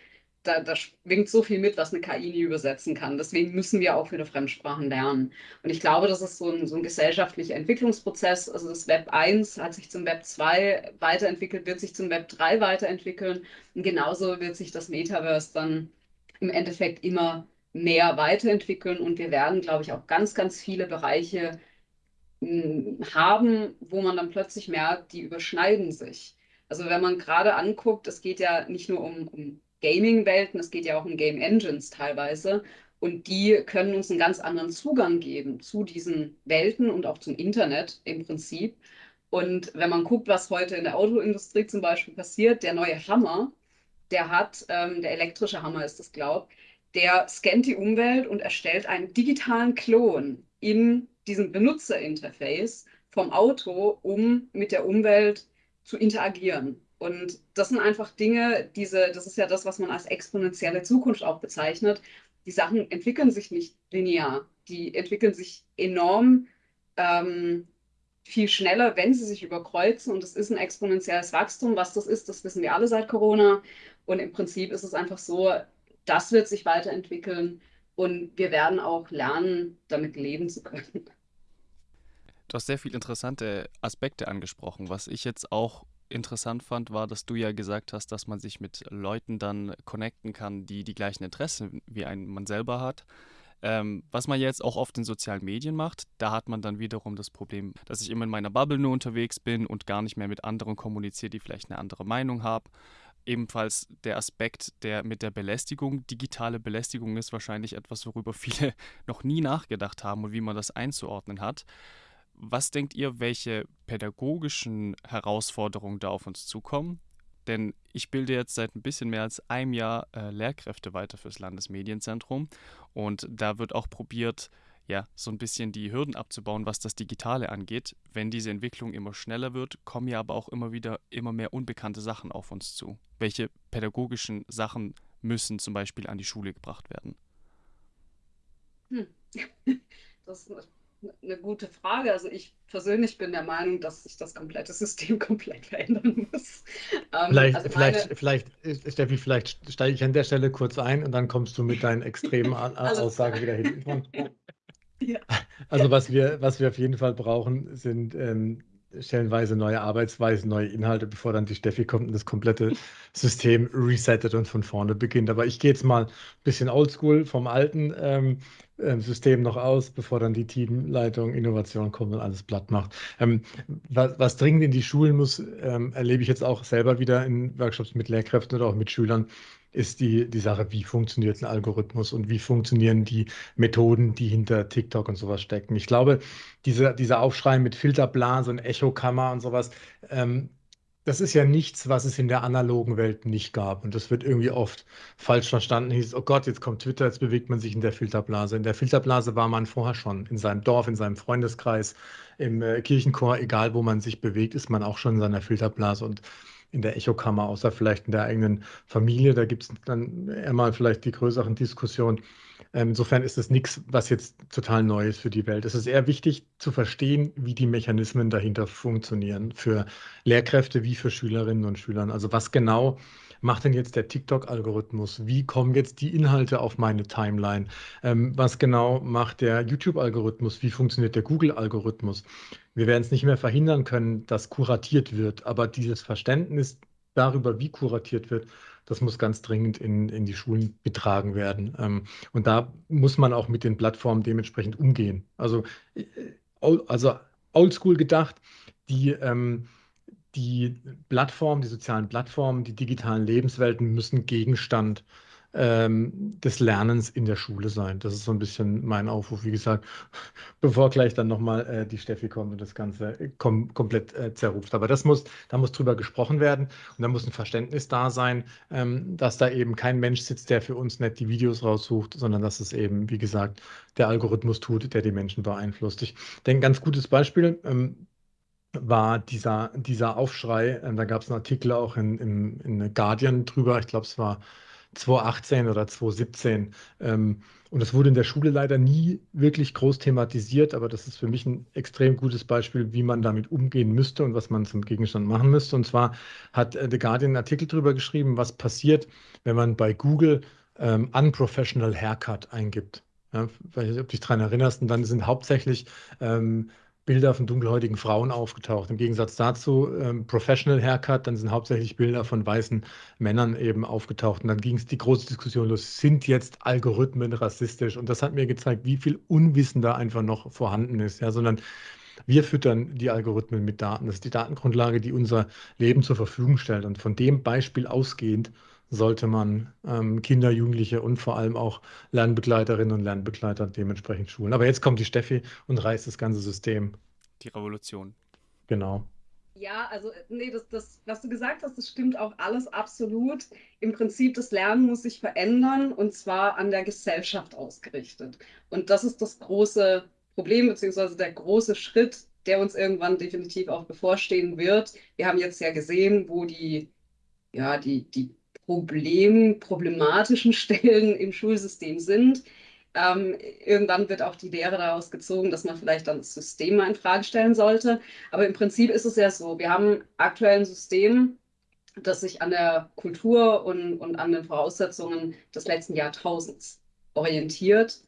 S3: da, da schwingt so viel mit, was eine KI nie übersetzen kann. Deswegen müssen wir auch wieder Fremdsprachen lernen. Und ich glaube, das ist so ein, so ein gesellschaftlicher Entwicklungsprozess. Also das Web 1 hat sich zum Web 2 weiterentwickelt, wird sich zum Web 3 weiterentwickeln. Und genauso wird sich das Metaverse dann im Endeffekt immer mehr weiterentwickeln. Und wir werden, glaube ich, auch ganz, ganz viele Bereiche hm, haben, wo man dann plötzlich merkt, die überschneiden sich. Also wenn man gerade anguckt, es geht ja nicht nur um, um Gaming-Welten, es geht ja auch um Game Engines teilweise. Und die können uns einen ganz anderen Zugang geben zu diesen Welten und auch zum Internet im Prinzip. Und wenn man guckt, was heute in der Autoindustrie zum Beispiel passiert, der neue Hammer, der hat, ähm, der elektrische Hammer ist das, glaube ich, der scannt die Umwelt und erstellt einen digitalen Klon in diesem Benutzerinterface vom Auto, um mit der Umwelt zu interagieren. Und das sind einfach Dinge, diese, das ist ja das, was man als exponentielle Zukunft auch bezeichnet. Die Sachen entwickeln sich nicht linear. Die entwickeln sich enorm ähm, viel schneller, wenn sie sich überkreuzen. Und es ist ein exponentielles Wachstum. Was das ist, das wissen wir alle seit Corona. Und im Prinzip ist es einfach so, das wird sich weiterentwickeln und wir werden auch lernen, damit leben zu können.
S1: Du hast sehr viele interessante Aspekte angesprochen, was ich jetzt auch interessant fand, war, dass du ja gesagt hast, dass man sich mit Leuten dann connecten kann, die die gleichen Interessen wie ein, man selber hat. Ähm, was man jetzt auch oft in sozialen Medien macht, da hat man dann wiederum das Problem, dass ich immer in meiner Bubble nur unterwegs bin und gar nicht mehr mit anderen kommuniziere, die vielleicht eine andere Meinung haben. ebenfalls der Aspekt der mit der Belästigung. Digitale Belästigung ist wahrscheinlich etwas, worüber viele noch nie nachgedacht haben und wie man das einzuordnen hat. Was denkt ihr, welche pädagogischen Herausforderungen da auf uns zukommen? Denn ich bilde jetzt seit ein bisschen mehr als einem Jahr äh, Lehrkräfte weiter fürs Landesmedienzentrum und da wird auch probiert, ja, so ein bisschen die Hürden abzubauen, was das Digitale angeht. Wenn diese Entwicklung immer schneller wird, kommen ja aber auch immer wieder immer mehr unbekannte Sachen auf uns zu. Welche pädagogischen Sachen müssen zum Beispiel an die Schule gebracht werden?
S3: Hm. Das ist eine gute Frage. Also ich persönlich bin der Meinung, dass sich das komplette System komplett verändern muss.
S2: Ähm, vielleicht, also vielleicht, meine... vielleicht, Steffi, vielleicht steige ich an der Stelle kurz ein und dann kommst du mit deinen extremen Aussagen wieder hin. Ja. Also was wir, was wir auf jeden Fall brauchen, sind ähm, stellenweise neue Arbeitsweisen, neue Inhalte, bevor dann die Steffi kommt und das komplette System resettet und von vorne beginnt. Aber ich gehe jetzt mal ein bisschen oldschool vom alten ähm, System noch aus, bevor dann die Teamleitung Innovation kommt und alles platt macht. Ähm, was, was, dringend in die Schulen muss, ähm, erlebe ich jetzt auch selber wieder in Workshops mit Lehrkräften oder auch mit Schülern, ist die, die Sache, wie funktioniert ein Algorithmus und wie funktionieren die Methoden, die hinter TikTok und sowas stecken. Ich glaube, diese, dieser Aufschrei mit Filterblase und Echokammer und sowas, ähm, das ist ja nichts, was es in der analogen Welt nicht gab. Und das wird irgendwie oft falsch verstanden. Hieß, oh Gott, jetzt kommt Twitter, jetzt bewegt man sich in der Filterblase. In der Filterblase war man vorher schon. In seinem Dorf, in seinem Freundeskreis, im äh, Kirchenchor, egal wo man sich bewegt, ist man auch schon in seiner Filterblase. Und in der Echokammer, außer vielleicht in der eigenen Familie. Da gibt es dann eher mal vielleicht die größeren Diskussionen. Ähm, insofern ist es nichts, was jetzt total neu ist für die Welt. Es ist eher wichtig zu verstehen, wie die Mechanismen dahinter funktionieren, für Lehrkräfte wie für Schülerinnen und Schüler. Also was genau macht denn jetzt der TikTok-Algorithmus? Wie kommen jetzt die Inhalte auf meine Timeline? Ähm, was genau macht der YouTube-Algorithmus? Wie funktioniert der Google-Algorithmus? Wir werden es nicht mehr verhindern können, dass kuratiert wird, aber dieses Verständnis darüber, wie kuratiert wird, das muss ganz dringend in, in die Schulen getragen werden. Ähm, und da muss man auch mit den Plattformen dementsprechend umgehen. Also, äh, also oldschool gedacht, die, ähm, die Plattformen, die sozialen Plattformen, die digitalen Lebenswelten müssen Gegenstand ähm, des Lernens in der Schule sein. Das ist so ein bisschen mein Aufruf, wie gesagt, bevor gleich dann nochmal äh, die Steffi kommt und das Ganze äh, kom komplett äh, zerruft. Aber das muss, da muss drüber gesprochen werden und da muss ein Verständnis da sein, ähm, dass da eben kein Mensch sitzt, der für uns nicht die Videos raussucht, sondern dass es eben, wie gesagt, der Algorithmus tut, der die Menschen beeinflusst. Ich denke, ein ganz gutes Beispiel, ähm, war dieser, dieser Aufschrei. Ähm, da gab es einen Artikel auch in, in, in Guardian drüber. Ich glaube, es war 2018 oder 2017. Ähm, und das wurde in der Schule leider nie wirklich groß thematisiert, aber das ist für mich ein extrem gutes Beispiel, wie man damit umgehen müsste und was man zum Gegenstand machen müsste. Und zwar hat äh, The Guardian einen Artikel darüber geschrieben, was passiert, wenn man bei Google ähm, Unprofessional Haircut eingibt. Ja, weiß nicht, ob du dich daran erinnerst, und dann sind hauptsächlich ähm, Bilder von dunkelhäutigen Frauen aufgetaucht. Im Gegensatz dazu ähm, Professional Haircut, dann sind hauptsächlich Bilder von weißen Männern eben aufgetaucht. Und dann ging es die große Diskussion los, sind jetzt Algorithmen rassistisch? Und das hat mir gezeigt, wie viel Unwissen da einfach noch vorhanden ist. Ja, sondern wir füttern die Algorithmen mit Daten. Das ist die Datengrundlage, die unser Leben zur Verfügung stellt. Und von dem Beispiel ausgehend sollte man ähm, Kinder, Jugendliche und vor allem auch Lernbegleiterinnen und Lernbegleiter dementsprechend schulen. Aber jetzt kommt die Steffi und reißt das ganze System.
S1: Die Revolution.
S2: Genau.
S3: Ja, also nee, das, das, was du gesagt hast, das stimmt auch alles absolut. Im Prinzip, das Lernen muss sich verändern und zwar an der Gesellschaft ausgerichtet. Und das ist das große Problem, beziehungsweise der große Schritt, der uns irgendwann definitiv auch bevorstehen wird. Wir haben jetzt ja gesehen, wo die, ja, die, die Problem, problematischen Stellen im Schulsystem sind. Ähm, irgendwann wird auch die Lehre daraus gezogen, dass man vielleicht dann das System mal in Frage stellen sollte. Aber im Prinzip ist es ja so, wir haben aktuell ein System, das sich an der Kultur und, und an den Voraussetzungen des letzten Jahrtausends orientiert.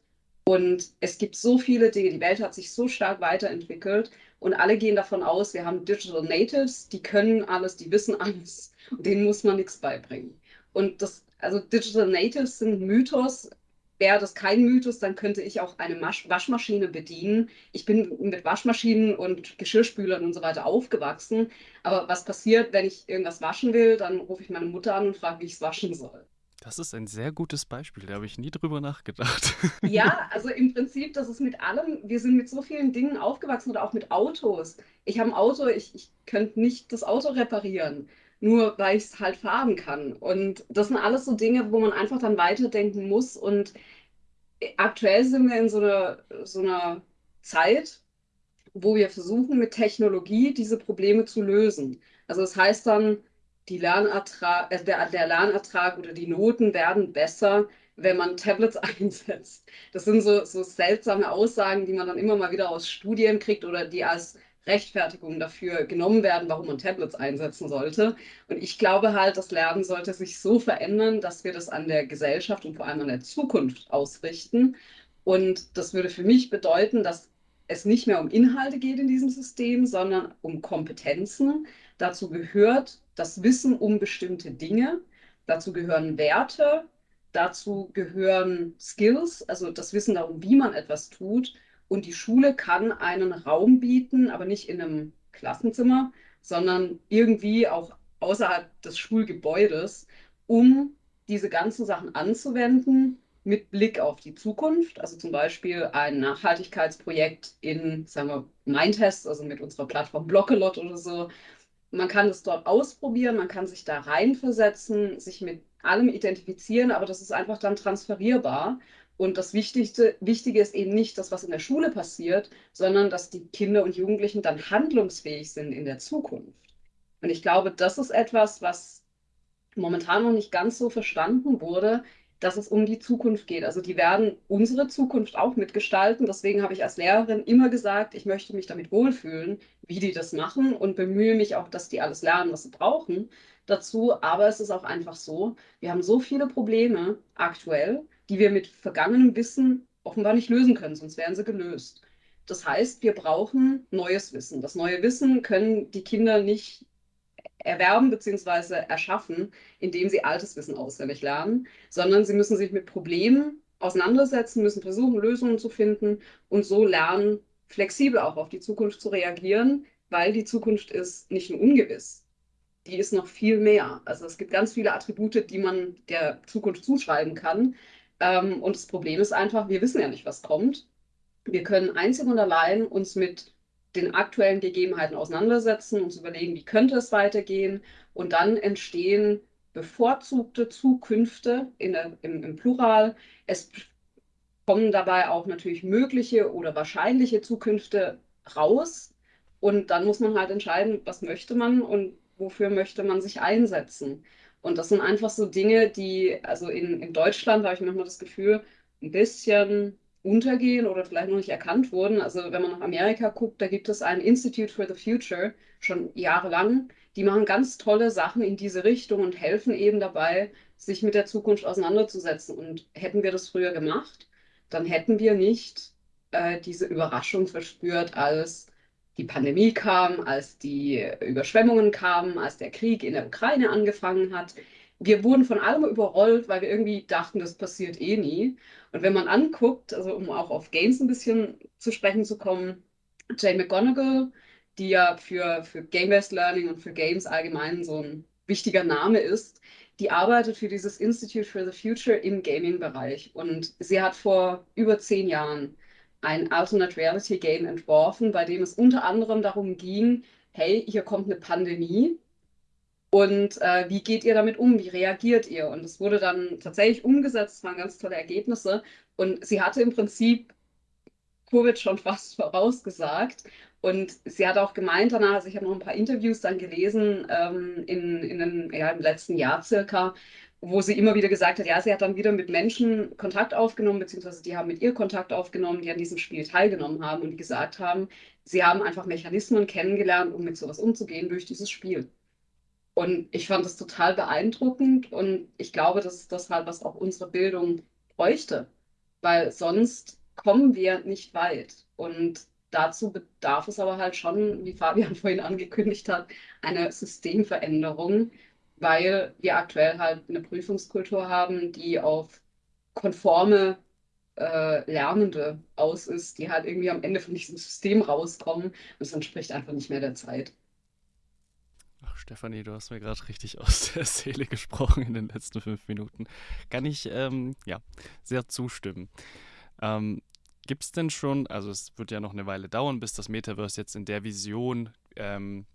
S3: Und es gibt so viele Dinge, die Welt hat sich so stark weiterentwickelt und alle gehen davon aus, wir haben Digital Natives, die können alles, die wissen alles und denen muss man nichts beibringen. Und das, also Digital Natives sind Mythos, wäre das kein Mythos, dann könnte ich auch eine Masch Waschmaschine bedienen. Ich bin mit Waschmaschinen und Geschirrspülern und so weiter aufgewachsen. Aber was passiert, wenn ich irgendwas waschen will? Dann rufe ich meine Mutter an und frage, wie ich es waschen soll.
S1: Das ist ein sehr gutes Beispiel, da habe ich nie drüber nachgedacht.
S3: Ja, also im Prinzip, das ist mit allem, wir sind mit so vielen Dingen aufgewachsen oder auch mit Autos. Ich habe ein Auto, ich, ich könnte nicht das Auto reparieren, nur weil ich es halt fahren kann. Und das sind alles so Dinge, wo man einfach dann weiterdenken muss. Und aktuell sind wir in so einer, so einer Zeit, wo wir versuchen, mit Technologie diese Probleme zu lösen. Also das heißt dann, Lernertrag, äh, der, der Lernertrag oder die Noten werden besser, wenn man Tablets einsetzt. Das sind so, so seltsame Aussagen, die man dann immer mal wieder aus Studien kriegt oder die als Rechtfertigung dafür genommen werden, warum man Tablets einsetzen sollte. Und ich glaube halt, das Lernen sollte sich so verändern, dass wir das an der Gesellschaft und vor allem an der Zukunft ausrichten. Und das würde für mich bedeuten, dass es nicht mehr um Inhalte geht in diesem System, sondern um Kompetenzen. Dazu gehört das Wissen um bestimmte Dinge. Dazu gehören Werte. Dazu gehören Skills, also das Wissen darum, wie man etwas tut. Und die Schule kann einen Raum bieten, aber nicht in einem Klassenzimmer, sondern irgendwie auch außerhalb des Schulgebäudes, um diese ganzen Sachen anzuwenden mit Blick auf die Zukunft. Also zum Beispiel ein Nachhaltigkeitsprojekt in, sagen wir, Mindtest, also mit unserer Plattform Blockelot oder so. Man kann es dort ausprobieren, man kann sich da reinversetzen, sich mit allem identifizieren, aber das ist einfach dann transferierbar. Und das Wichtigste, Wichtige ist eben nicht das, was in der Schule passiert, sondern dass die Kinder und Jugendlichen dann handlungsfähig sind in der Zukunft. Und ich glaube, das ist etwas, was momentan noch nicht ganz so verstanden wurde, dass es um die Zukunft geht. Also die werden unsere Zukunft auch mitgestalten. Deswegen habe ich als Lehrerin immer gesagt, ich möchte mich damit wohlfühlen, wie die das machen und bemühe mich auch, dass die alles lernen, was sie brauchen dazu. Aber es ist auch einfach so, wir haben so viele Probleme aktuell, die wir mit vergangenem Wissen offenbar nicht lösen können, sonst wären sie gelöst. Das heißt, wir brauchen neues Wissen. Das neue Wissen können die Kinder nicht erwerben bzw. erschaffen, indem sie altes Wissen auswendig lernen, sondern sie müssen sich mit Problemen auseinandersetzen, müssen versuchen, Lösungen zu finden und so lernen, flexibel auch auf die Zukunft zu reagieren, weil die Zukunft ist nicht nur ungewiss, die ist noch viel mehr. Also es gibt ganz viele Attribute, die man der Zukunft zuschreiben kann. Ähm, und das Problem ist einfach, wir wissen ja nicht, was kommt. Wir können einzig und allein uns mit den aktuellen Gegebenheiten auseinandersetzen, uns überlegen, wie könnte es weitergehen. Und dann entstehen bevorzugte Zukünfte der, im, im Plural. Es kommen dabei auch natürlich mögliche oder wahrscheinliche Zukünfte raus. Und dann muss man halt entscheiden, was möchte man und wofür möchte man sich einsetzen. Und das sind einfach so Dinge, die, also in, in Deutschland habe ich manchmal das Gefühl, ein bisschen untergehen oder vielleicht noch nicht erkannt wurden. Also wenn man nach Amerika guckt, da gibt es ein Institute for the Future schon jahrelang. Die machen ganz tolle Sachen in diese Richtung und helfen eben dabei, sich mit der Zukunft auseinanderzusetzen. Und hätten wir das früher gemacht, dann hätten wir nicht äh, diese Überraschung verspürt, als die Pandemie kam, als die Überschwemmungen kamen, als der Krieg in der Ukraine angefangen hat. Wir wurden von allem überrollt, weil wir irgendwie dachten, das passiert eh nie. Und wenn man anguckt, also um auch auf Games ein bisschen zu sprechen zu kommen, Jane McGonigal, die ja für, für Game-Based Learning und für Games allgemein so ein wichtiger Name ist, die arbeitet für dieses Institute for the Future im Gaming-Bereich. Und sie hat vor über zehn Jahren ein Alternate Reality Game entworfen, bei dem es unter anderem darum ging, hey, hier kommt eine Pandemie und äh, wie geht ihr damit um? Wie reagiert ihr? Und es wurde dann tatsächlich umgesetzt, es waren ganz tolle Ergebnisse und sie hatte im Prinzip Covid schon fast vorausgesagt. Und sie hat auch gemeint danach, also ich habe noch ein paar Interviews dann gelesen ähm, in, in den, ja, im letzten Jahr circa, wo sie immer wieder gesagt hat, ja, sie hat dann wieder mit Menschen Kontakt aufgenommen, beziehungsweise die haben mit ihr Kontakt aufgenommen, die an diesem Spiel teilgenommen haben und die gesagt haben, sie haben einfach Mechanismen kennengelernt, um mit sowas umzugehen durch dieses Spiel. Und ich fand das total beeindruckend und ich glaube, das ist das halt, was auch unsere Bildung bräuchte, weil sonst kommen wir nicht weit. Und dazu bedarf es aber halt schon, wie Fabian vorhin angekündigt hat, eine Systemveränderung, weil wir aktuell halt eine Prüfungskultur haben, die auf konforme äh, Lernende aus ist, die halt irgendwie am Ende von diesem System rauskommen und es entspricht einfach nicht mehr der Zeit.
S1: Ach, Stefanie, du hast mir gerade richtig aus der Seele gesprochen in den letzten fünf Minuten. Kann ich ähm, ja sehr zustimmen. Ähm, Gibt es denn schon, also es wird ja noch eine Weile dauern, bis das Metaverse jetzt in der Vision ähm,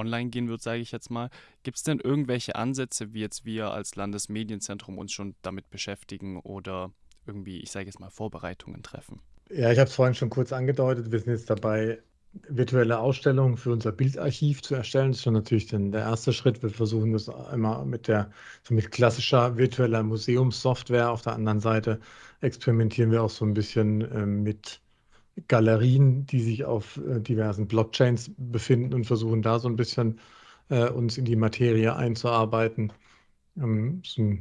S1: online gehen wird, sage ich jetzt mal. Gibt es denn irgendwelche Ansätze, wie jetzt wir als Landesmedienzentrum uns schon damit beschäftigen oder irgendwie, ich sage jetzt mal, Vorbereitungen treffen?
S2: Ja, ich habe es vorhin schon kurz angedeutet. Wir sind jetzt dabei, virtuelle Ausstellungen für unser Bildarchiv zu erstellen. Das ist schon natürlich der erste Schritt. Wir versuchen das immer mit der so mit klassischer virtueller Museumssoftware. Auf der anderen Seite experimentieren wir auch so ein bisschen äh, mit Galerien, die sich auf äh, diversen Blockchains befinden und versuchen da so ein bisschen äh, uns in die Materie einzuarbeiten. Ähm, so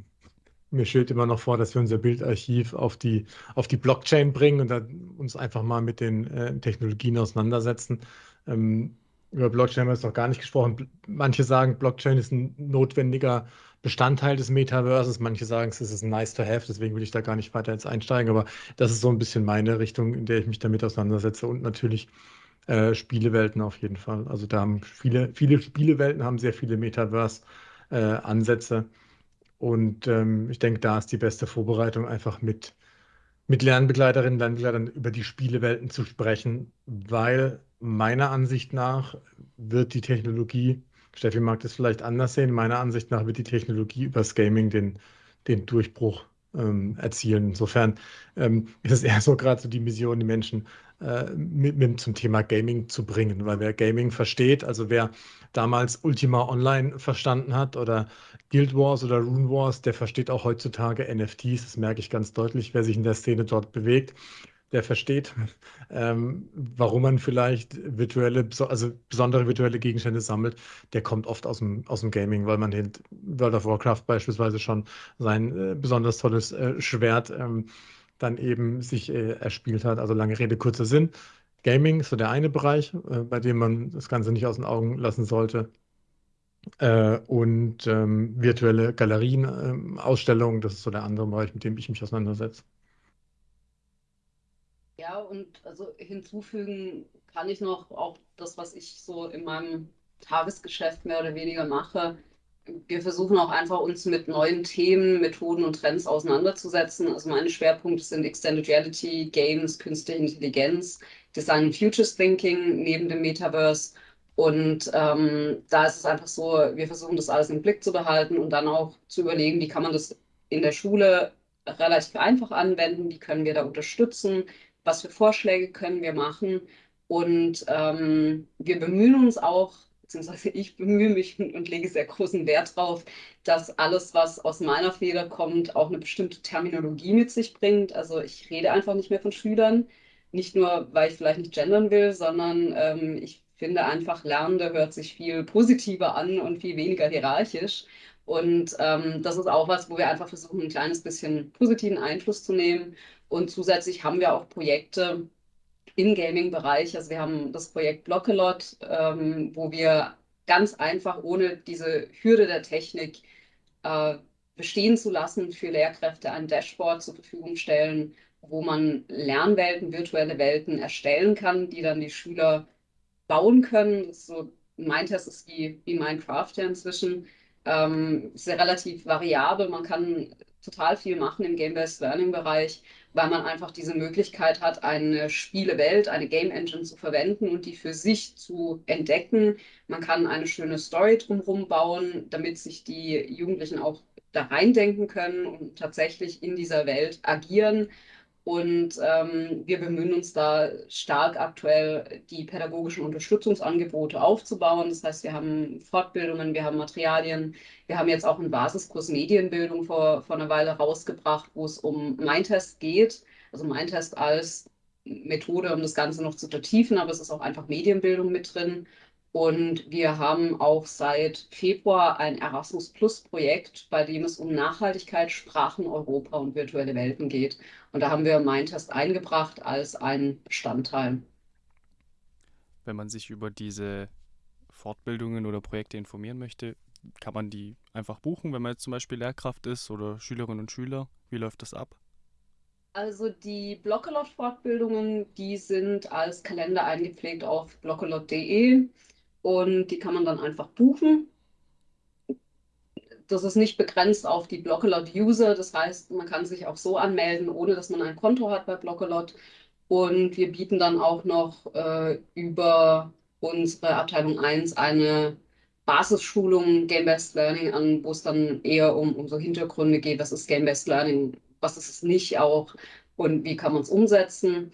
S2: mir steht immer noch vor, dass wir unser Bildarchiv auf die, auf die Blockchain bringen und uns einfach mal mit den äh, Technologien auseinandersetzen. Ähm, über Blockchain haben wir jetzt noch gar nicht gesprochen. Manche sagen, Blockchain ist ein notwendiger Bestandteil des Metaverses. Manche sagen, es ist nice to have, deswegen will ich da gar nicht weiter jetzt einsteigen. Aber das ist so ein bisschen meine Richtung, in der ich mich damit auseinandersetze. Und natürlich äh, Spielewelten auf jeden Fall. Also da haben viele, viele Spielewelten haben sehr viele Metaverse-Ansätze. Äh, und ähm, ich denke, da ist die beste Vorbereitung einfach mit, mit Lernbegleiterinnen und Lernbegleitern über die Spielewelten zu sprechen, weil meiner Ansicht nach wird die Technologie Steffi mag das vielleicht anders sehen. Meiner Ansicht nach wird die Technologie übers Gaming den, den Durchbruch ähm, erzielen. Insofern ähm, ist es eher so gerade so die Mission, die Menschen äh, mit, mit, zum Thema Gaming zu bringen. Weil wer Gaming versteht, also wer damals Ultima Online verstanden hat oder Guild Wars oder Rune Wars, der versteht auch heutzutage NFTs. Das merke ich ganz deutlich, wer sich in der Szene dort bewegt der versteht, ähm, warum man vielleicht virtuelle, also besondere virtuelle Gegenstände sammelt, der kommt oft aus dem, aus dem Gaming, weil man in World of Warcraft beispielsweise schon sein äh, besonders tolles äh, Schwert ähm, dann eben sich äh, erspielt hat. Also lange Rede, kurzer Sinn. Gaming ist so der eine Bereich, äh, bei dem man das Ganze nicht aus den Augen lassen sollte. Äh, und ähm, virtuelle Galerien, ähm, Ausstellungen, das ist so der andere Bereich, mit dem ich mich auseinandersetze.
S3: Ja, und also hinzufügen kann ich noch auch das, was ich so in meinem Tagesgeschäft mehr oder weniger mache. Wir versuchen auch einfach uns mit neuen Themen, Methoden und Trends auseinanderzusetzen. Also meine Schwerpunkte sind Extended Reality, Games, Künstliche Intelligenz, Design and Futures Thinking neben dem Metaverse. Und ähm, da ist es einfach so, wir versuchen das alles im Blick zu behalten und dann auch zu überlegen, wie kann man das in der Schule relativ einfach anwenden, wie können wir da unterstützen, was für Vorschläge können wir machen. Und ähm, wir bemühen uns auch, beziehungsweise ich bemühe mich und, und lege sehr großen Wert darauf, dass alles, was aus meiner Feder kommt, auch eine bestimmte Terminologie mit sich bringt. Also ich rede einfach nicht mehr von Schülern, nicht nur, weil ich vielleicht nicht gendern will, sondern ähm, ich finde einfach, Lernende hört sich viel positiver an und viel weniger hierarchisch. Und ähm, das ist auch was, wo wir einfach versuchen, ein kleines bisschen positiven Einfluss zu nehmen und zusätzlich haben wir auch Projekte im Gaming-Bereich. Also wir haben das Projekt Blockelot, ähm, wo wir ganz einfach ohne diese Hürde der Technik äh, bestehen zu lassen für Lehrkräfte ein Dashboard zur Verfügung stellen, wo man Lernwelten, virtuelle Welten erstellen kann, die dann die Schüler bauen können. Das ist so, mein Test ist wie, wie Minecraft ja inzwischen. Ähm, ist ja relativ variabel. Man kann total viel machen im Game-Based Learning-Bereich weil man einfach diese Möglichkeit hat, eine Spielewelt, eine Game Engine zu verwenden und die für sich zu entdecken. Man kann eine schöne Story drumherum bauen, damit sich die Jugendlichen auch da reindenken können und tatsächlich in dieser Welt agieren. Und ähm, wir bemühen uns da stark aktuell, die pädagogischen Unterstützungsangebote aufzubauen. Das heißt, wir haben Fortbildungen, wir haben Materialien, wir haben jetzt auch einen Basiskurs Medienbildung vor, vor einer Weile rausgebracht, wo es um Mindtest geht. Also Mindtest als Methode, um das Ganze noch zu vertiefen, aber es ist auch einfach Medienbildung mit drin. Und wir haben auch seit Februar ein Erasmus Plus Projekt, bei dem es um Nachhaltigkeit, Sprachen, Europa und virtuelle Welten geht. Und da haben wir Mindtest eingebracht als ein Bestandteil.
S1: Wenn man sich über diese Fortbildungen oder Projekte informieren möchte, kann man die einfach buchen, wenn man jetzt zum Beispiel Lehrkraft ist oder Schülerinnen und Schüler? Wie läuft das ab?
S3: Also die Blockelot-Fortbildungen, die sind als Kalender eingepflegt auf blockelot.de und die kann man dann einfach buchen. Das ist nicht begrenzt auf die Blockelot-User, das heißt, man kann sich auch so anmelden, ohne dass man ein Konto hat bei Blockelot. Und wir bieten dann auch noch äh, über unsere Abteilung 1 eine Basisschulung Game-Based Learning an, wo es dann eher um, um so Hintergründe geht, was ist Game-Based Learning, was ist es nicht auch und wie kann man es umsetzen.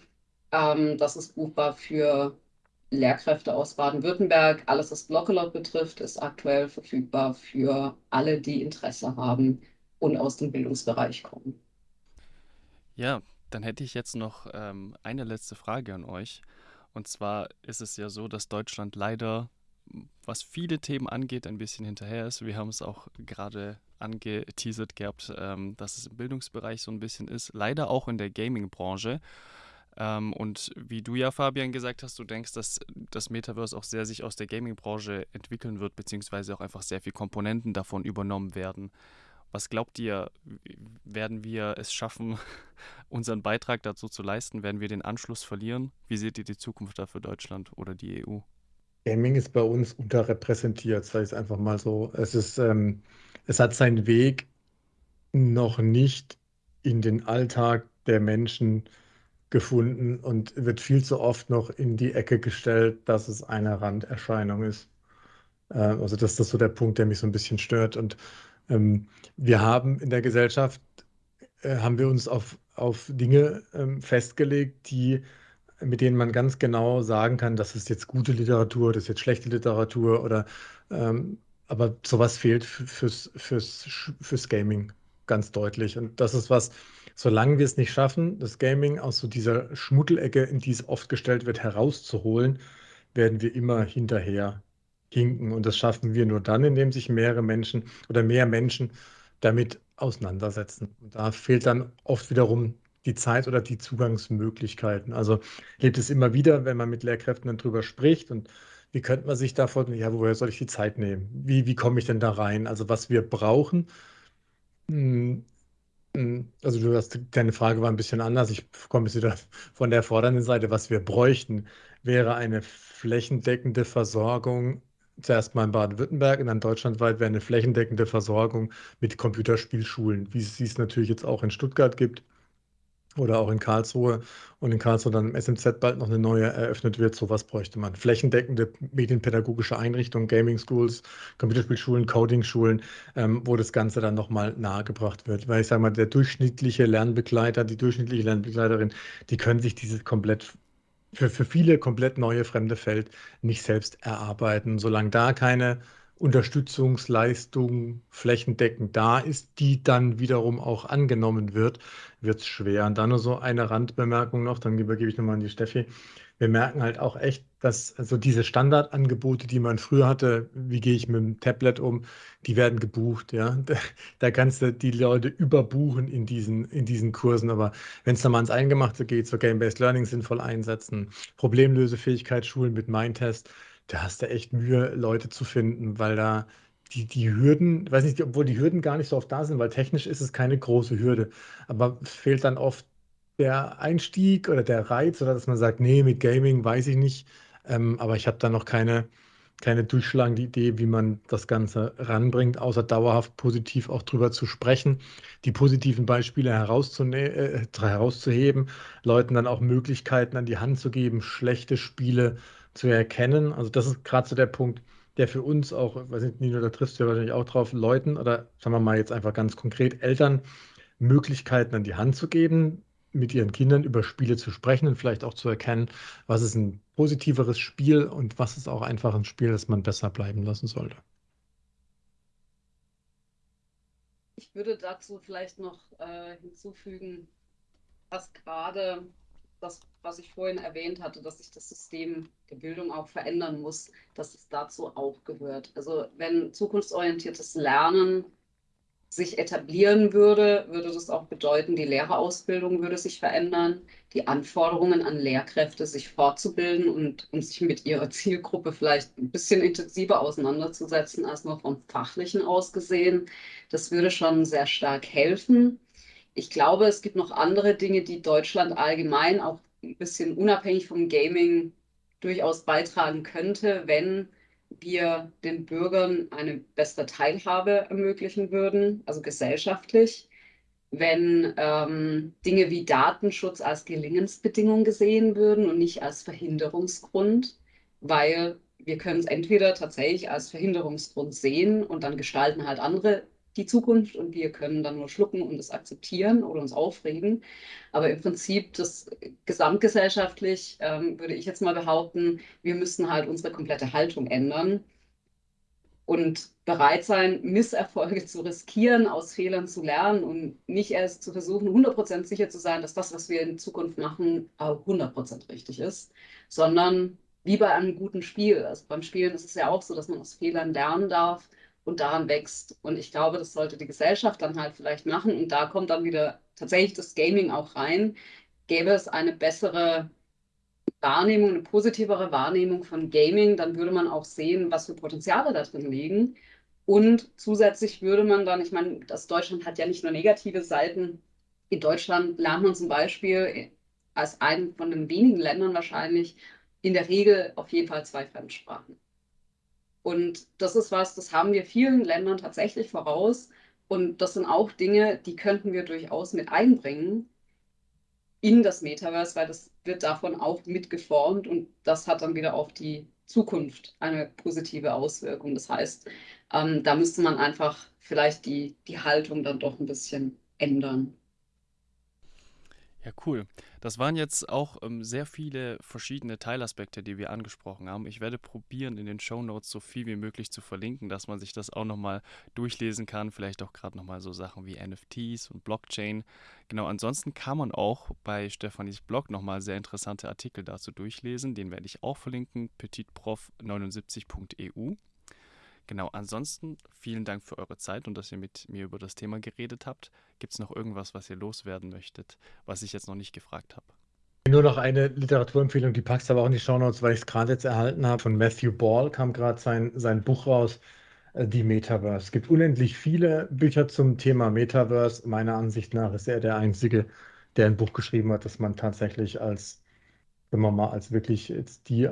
S3: Ähm, das ist buchbar für Lehrkräfte aus Baden-Württemberg. Alles, was Blockelot betrifft, ist aktuell verfügbar für alle, die Interesse haben und aus dem Bildungsbereich kommen.
S1: Ja, dann hätte ich jetzt noch ähm, eine letzte Frage an euch. Und zwar ist es ja so, dass Deutschland leider, was viele Themen angeht, ein bisschen hinterher ist. Wir haben es auch gerade angeteasert gehabt, ähm, dass es im Bildungsbereich so ein bisschen ist. Leider auch in der Gaming-Branche. Ähm, und wie du ja, Fabian, gesagt hast, du denkst, dass das Metaverse auch sehr sich aus der Gaming-Branche entwickeln wird, beziehungsweise auch einfach sehr viele Komponenten davon übernommen werden. Was glaubt ihr, werden wir es schaffen, unseren Beitrag dazu zu leisten? Werden wir den Anschluss verlieren? Wie seht ihr die Zukunft da für Deutschland oder die EU?
S2: Gaming ist bei uns unterrepräsentiert, sage ich es einfach mal so. Es ist, ähm, es hat seinen Weg noch nicht in den Alltag der Menschen gefunden und wird viel zu oft noch in die Ecke gestellt, dass es eine Randerscheinung ist. Äh, also das ist so der Punkt, der mich so ein bisschen stört. Und ähm, wir haben in der Gesellschaft, äh, haben wir uns auf, auf Dinge ähm, festgelegt, die, mit denen man ganz genau sagen kann, das ist jetzt gute Literatur, das ist jetzt schlechte Literatur oder ähm, aber sowas fehlt fürs, fürs, fürs Gaming ganz deutlich. Und das ist was, solange wir es nicht schaffen, das Gaming aus so dieser Schmuddelecke, in die es oft gestellt wird, herauszuholen, werden wir immer hinterher hinken. Und das schaffen wir nur dann, indem sich mehrere Menschen oder mehr Menschen damit auseinandersetzen. Und da fehlt dann oft wiederum die Zeit oder die Zugangsmöglichkeiten. Also gibt es immer wieder, wenn man mit Lehrkräften dann drüber spricht und wie könnte man sich davon, ja, woher soll ich die Zeit nehmen? Wie, wie komme ich denn da rein? Also was wir brauchen, hm, also du hast, deine Frage war ein bisschen anders. Ich komme jetzt wieder von der fordernden Seite. Was wir bräuchten, wäre eine flächendeckende Versorgung zuerst mal in Baden-Württemberg und dann deutschlandweit wäre eine flächendeckende Versorgung mit Computerspielschulen, wie es es natürlich jetzt auch in Stuttgart gibt oder auch in Karlsruhe und in Karlsruhe dann im SMZ bald noch eine neue eröffnet wird. Sowas bräuchte man. Flächendeckende medienpädagogische Einrichtungen, Gaming Schools, Computerspielschulen, Coding-Schulen, ähm, wo das Ganze dann nochmal nahegebracht wird. Weil ich sage mal, der durchschnittliche Lernbegleiter, die durchschnittliche Lernbegleiterin, die können sich dieses komplett für, für viele komplett neue fremde Feld nicht selbst erarbeiten. Solange da keine Unterstützungsleistung flächendeckend da ist, die dann wiederum auch angenommen wird, wird es schwer. Und dann nur so eine Randbemerkung noch, dann übergebe ich nochmal an die Steffi wir merken halt auch echt, dass also diese Standardangebote, die man früher hatte, wie gehe ich mit dem Tablet um, die werden gebucht, ja. Da, kannst du die Leute überbuchen in diesen, in diesen Kursen. Aber wenn es dann mal ans Eingemachte geht, so Game-Based Learning sinnvoll einsetzen, Problemlösefähigkeitsschulen mit Mindtest, da hast du echt Mühe, Leute zu finden, weil da die, die Hürden, weiß nicht, obwohl die Hürden gar nicht so oft da sind, weil technisch ist es keine große Hürde, aber fehlt dann oft der Einstieg oder der Reiz oder dass man sagt, nee, mit Gaming weiß ich nicht, ähm, aber ich habe da noch keine, keine durchschlagende Idee, wie man das Ganze ranbringt, außer dauerhaft positiv auch drüber zu sprechen, die positiven Beispiele äh, herauszuheben, Leuten dann auch Möglichkeiten an die Hand zu geben, schlechte Spiele zu erkennen. Also das ist gerade so der Punkt, der für uns auch, weiß nicht, Nino, da triffst du ja wahrscheinlich auch drauf, Leuten oder sagen wir mal jetzt einfach ganz konkret Eltern Möglichkeiten an die Hand zu geben, mit ihren Kindern über Spiele zu sprechen und vielleicht auch zu erkennen, was ist ein positiveres Spiel und was ist auch einfach ein Spiel, das man besser bleiben lassen sollte.
S3: Ich würde dazu vielleicht noch äh, hinzufügen, dass gerade das, was ich vorhin erwähnt hatte, dass sich das System der Bildung auch verändern muss, dass es dazu auch gehört. Also wenn zukunftsorientiertes Lernen sich etablieren würde, würde das auch bedeuten, die Lehrerausbildung würde sich verändern, die Anforderungen an Lehrkräfte, sich fortzubilden und, und sich mit ihrer Zielgruppe vielleicht ein bisschen intensiver auseinanderzusetzen als nur vom Fachlichen aus gesehen. Das würde schon sehr stark helfen. Ich glaube, es gibt noch andere Dinge, die Deutschland allgemein auch ein bisschen unabhängig vom Gaming durchaus beitragen könnte, wenn wir den Bürgern eine bessere Teilhabe ermöglichen würden, also gesellschaftlich, wenn ähm, Dinge wie Datenschutz als Gelingensbedingung gesehen würden und nicht als Verhinderungsgrund, weil wir können es entweder tatsächlich als Verhinderungsgrund sehen und dann gestalten halt andere die Zukunft und wir können dann nur schlucken und es akzeptieren oder uns aufregen. Aber im Prinzip das gesamtgesellschaftlich ähm, würde ich jetzt mal behaupten, wir müssen halt unsere komplette Haltung ändern und bereit sein, Misserfolge zu riskieren, aus Fehlern zu lernen und nicht erst zu versuchen, 100% sicher zu sein, dass das, was wir in Zukunft machen, 100% richtig ist, sondern wie bei einem guten Spiel. Also beim Spielen ist es ja auch so, dass man aus Fehlern lernen darf und daran wächst. Und ich glaube, das sollte die Gesellschaft dann halt vielleicht machen. Und da kommt dann wieder tatsächlich das Gaming auch rein. Gäbe es eine bessere Wahrnehmung, eine positivere Wahrnehmung von Gaming, dann würde man auch sehen, was für Potenziale da drin liegen. Und zusätzlich würde man dann, ich meine, das Deutschland hat ja nicht nur negative Seiten. In Deutschland lernt man zum Beispiel als einem von den wenigen Ländern wahrscheinlich in der Regel auf jeden Fall zwei Fremdsprachen. Und das ist was, das haben wir vielen Ländern tatsächlich voraus. Und das sind auch Dinge, die könnten wir durchaus mit einbringen in das Metaverse, weil das wird davon auch mitgeformt und das hat dann wieder auf die Zukunft eine positive Auswirkung. Das heißt, ähm, da müsste man einfach vielleicht die, die Haltung dann doch ein bisschen ändern.
S1: Ja, cool. Das waren jetzt auch ähm, sehr viele verschiedene Teilaspekte, die wir angesprochen haben. Ich werde probieren, in den Show Notes so viel wie möglich zu verlinken, dass man sich das auch nochmal durchlesen kann. Vielleicht auch gerade nochmal so Sachen wie NFTs und Blockchain. Genau, ansonsten kann man auch bei Stefanis Blog nochmal sehr interessante Artikel dazu durchlesen. Den werde ich auch verlinken, petitprof79.eu. Genau, ansonsten vielen Dank für eure Zeit und dass ihr mit mir über das Thema geredet habt. Gibt es noch irgendwas, was ihr loswerden möchtet, was ich jetzt noch nicht gefragt habe?
S2: Nur noch eine Literaturempfehlung, die packst du aber auch in die Shownotes, weil ich es gerade jetzt erhalten habe. Von Matthew Ball kam gerade sein, sein Buch raus, äh, Die Metaverse. Es gibt unendlich viele Bücher zum Thema Metaverse. Meiner Ansicht nach ist er der Einzige, der ein Buch geschrieben hat, das man tatsächlich als, wenn man mal als wirklich die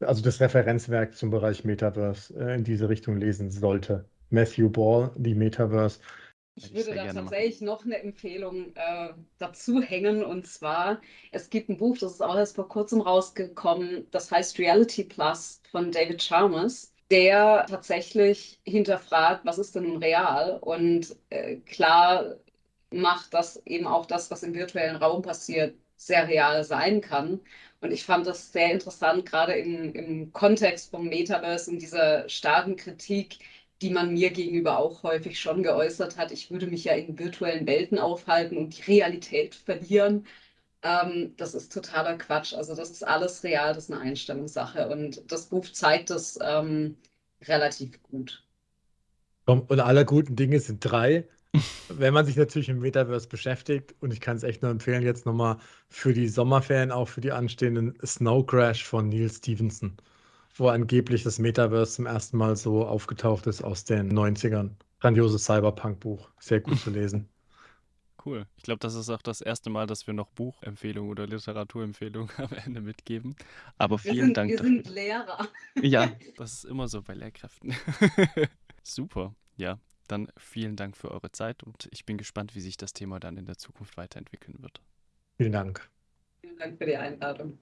S2: also das Referenzwerk zum Bereich Metaverse äh, in diese Richtung lesen sollte. Matthew Ball, die Metaverse.
S3: Ich würde da tatsächlich noch eine Empfehlung äh, dazu hängen und zwar, es gibt ein Buch, das ist auch erst vor kurzem rausgekommen, das heißt Reality Plus von David Chalmers, der tatsächlich hinterfragt, was ist denn nun real und äh, klar macht, dass eben auch das, was im virtuellen Raum passiert, sehr real sein kann. Und ich fand das sehr interessant, gerade im, im Kontext vom Metaverse und dieser starken Kritik, die man mir gegenüber auch häufig schon geäußert hat. Ich würde mich ja in virtuellen Welten aufhalten und die Realität verlieren. Ähm, das ist totaler Quatsch. Also das ist alles real, das ist eine Einstellungssache. Und das Buch zeigt das ähm, relativ gut.
S2: Und alle guten Dinge sind drei. Wenn man sich natürlich im Metaverse beschäftigt, und ich kann es echt nur empfehlen, jetzt nochmal für die Sommerferien, auch für die anstehenden Snow Crash von Neil Stevenson, wo angeblich das Metaverse zum ersten Mal so aufgetaucht ist aus den 90ern. Grandioses Cyberpunk-Buch, sehr gut zu lesen.
S1: Cool. Ich glaube, das ist auch das erste Mal, dass wir noch Buchempfehlungen oder Literaturempfehlungen am Ende mitgeben. Aber vielen
S3: sind,
S1: Dank.
S3: Wir dafür. sind Lehrer.
S1: Ja, das ist immer so bei Lehrkräften. Super. Ja, dann vielen Dank für eure Zeit und ich bin gespannt, wie sich das Thema dann in der Zukunft weiterentwickeln wird.
S2: Vielen Dank.
S3: Vielen Dank für die Einladung.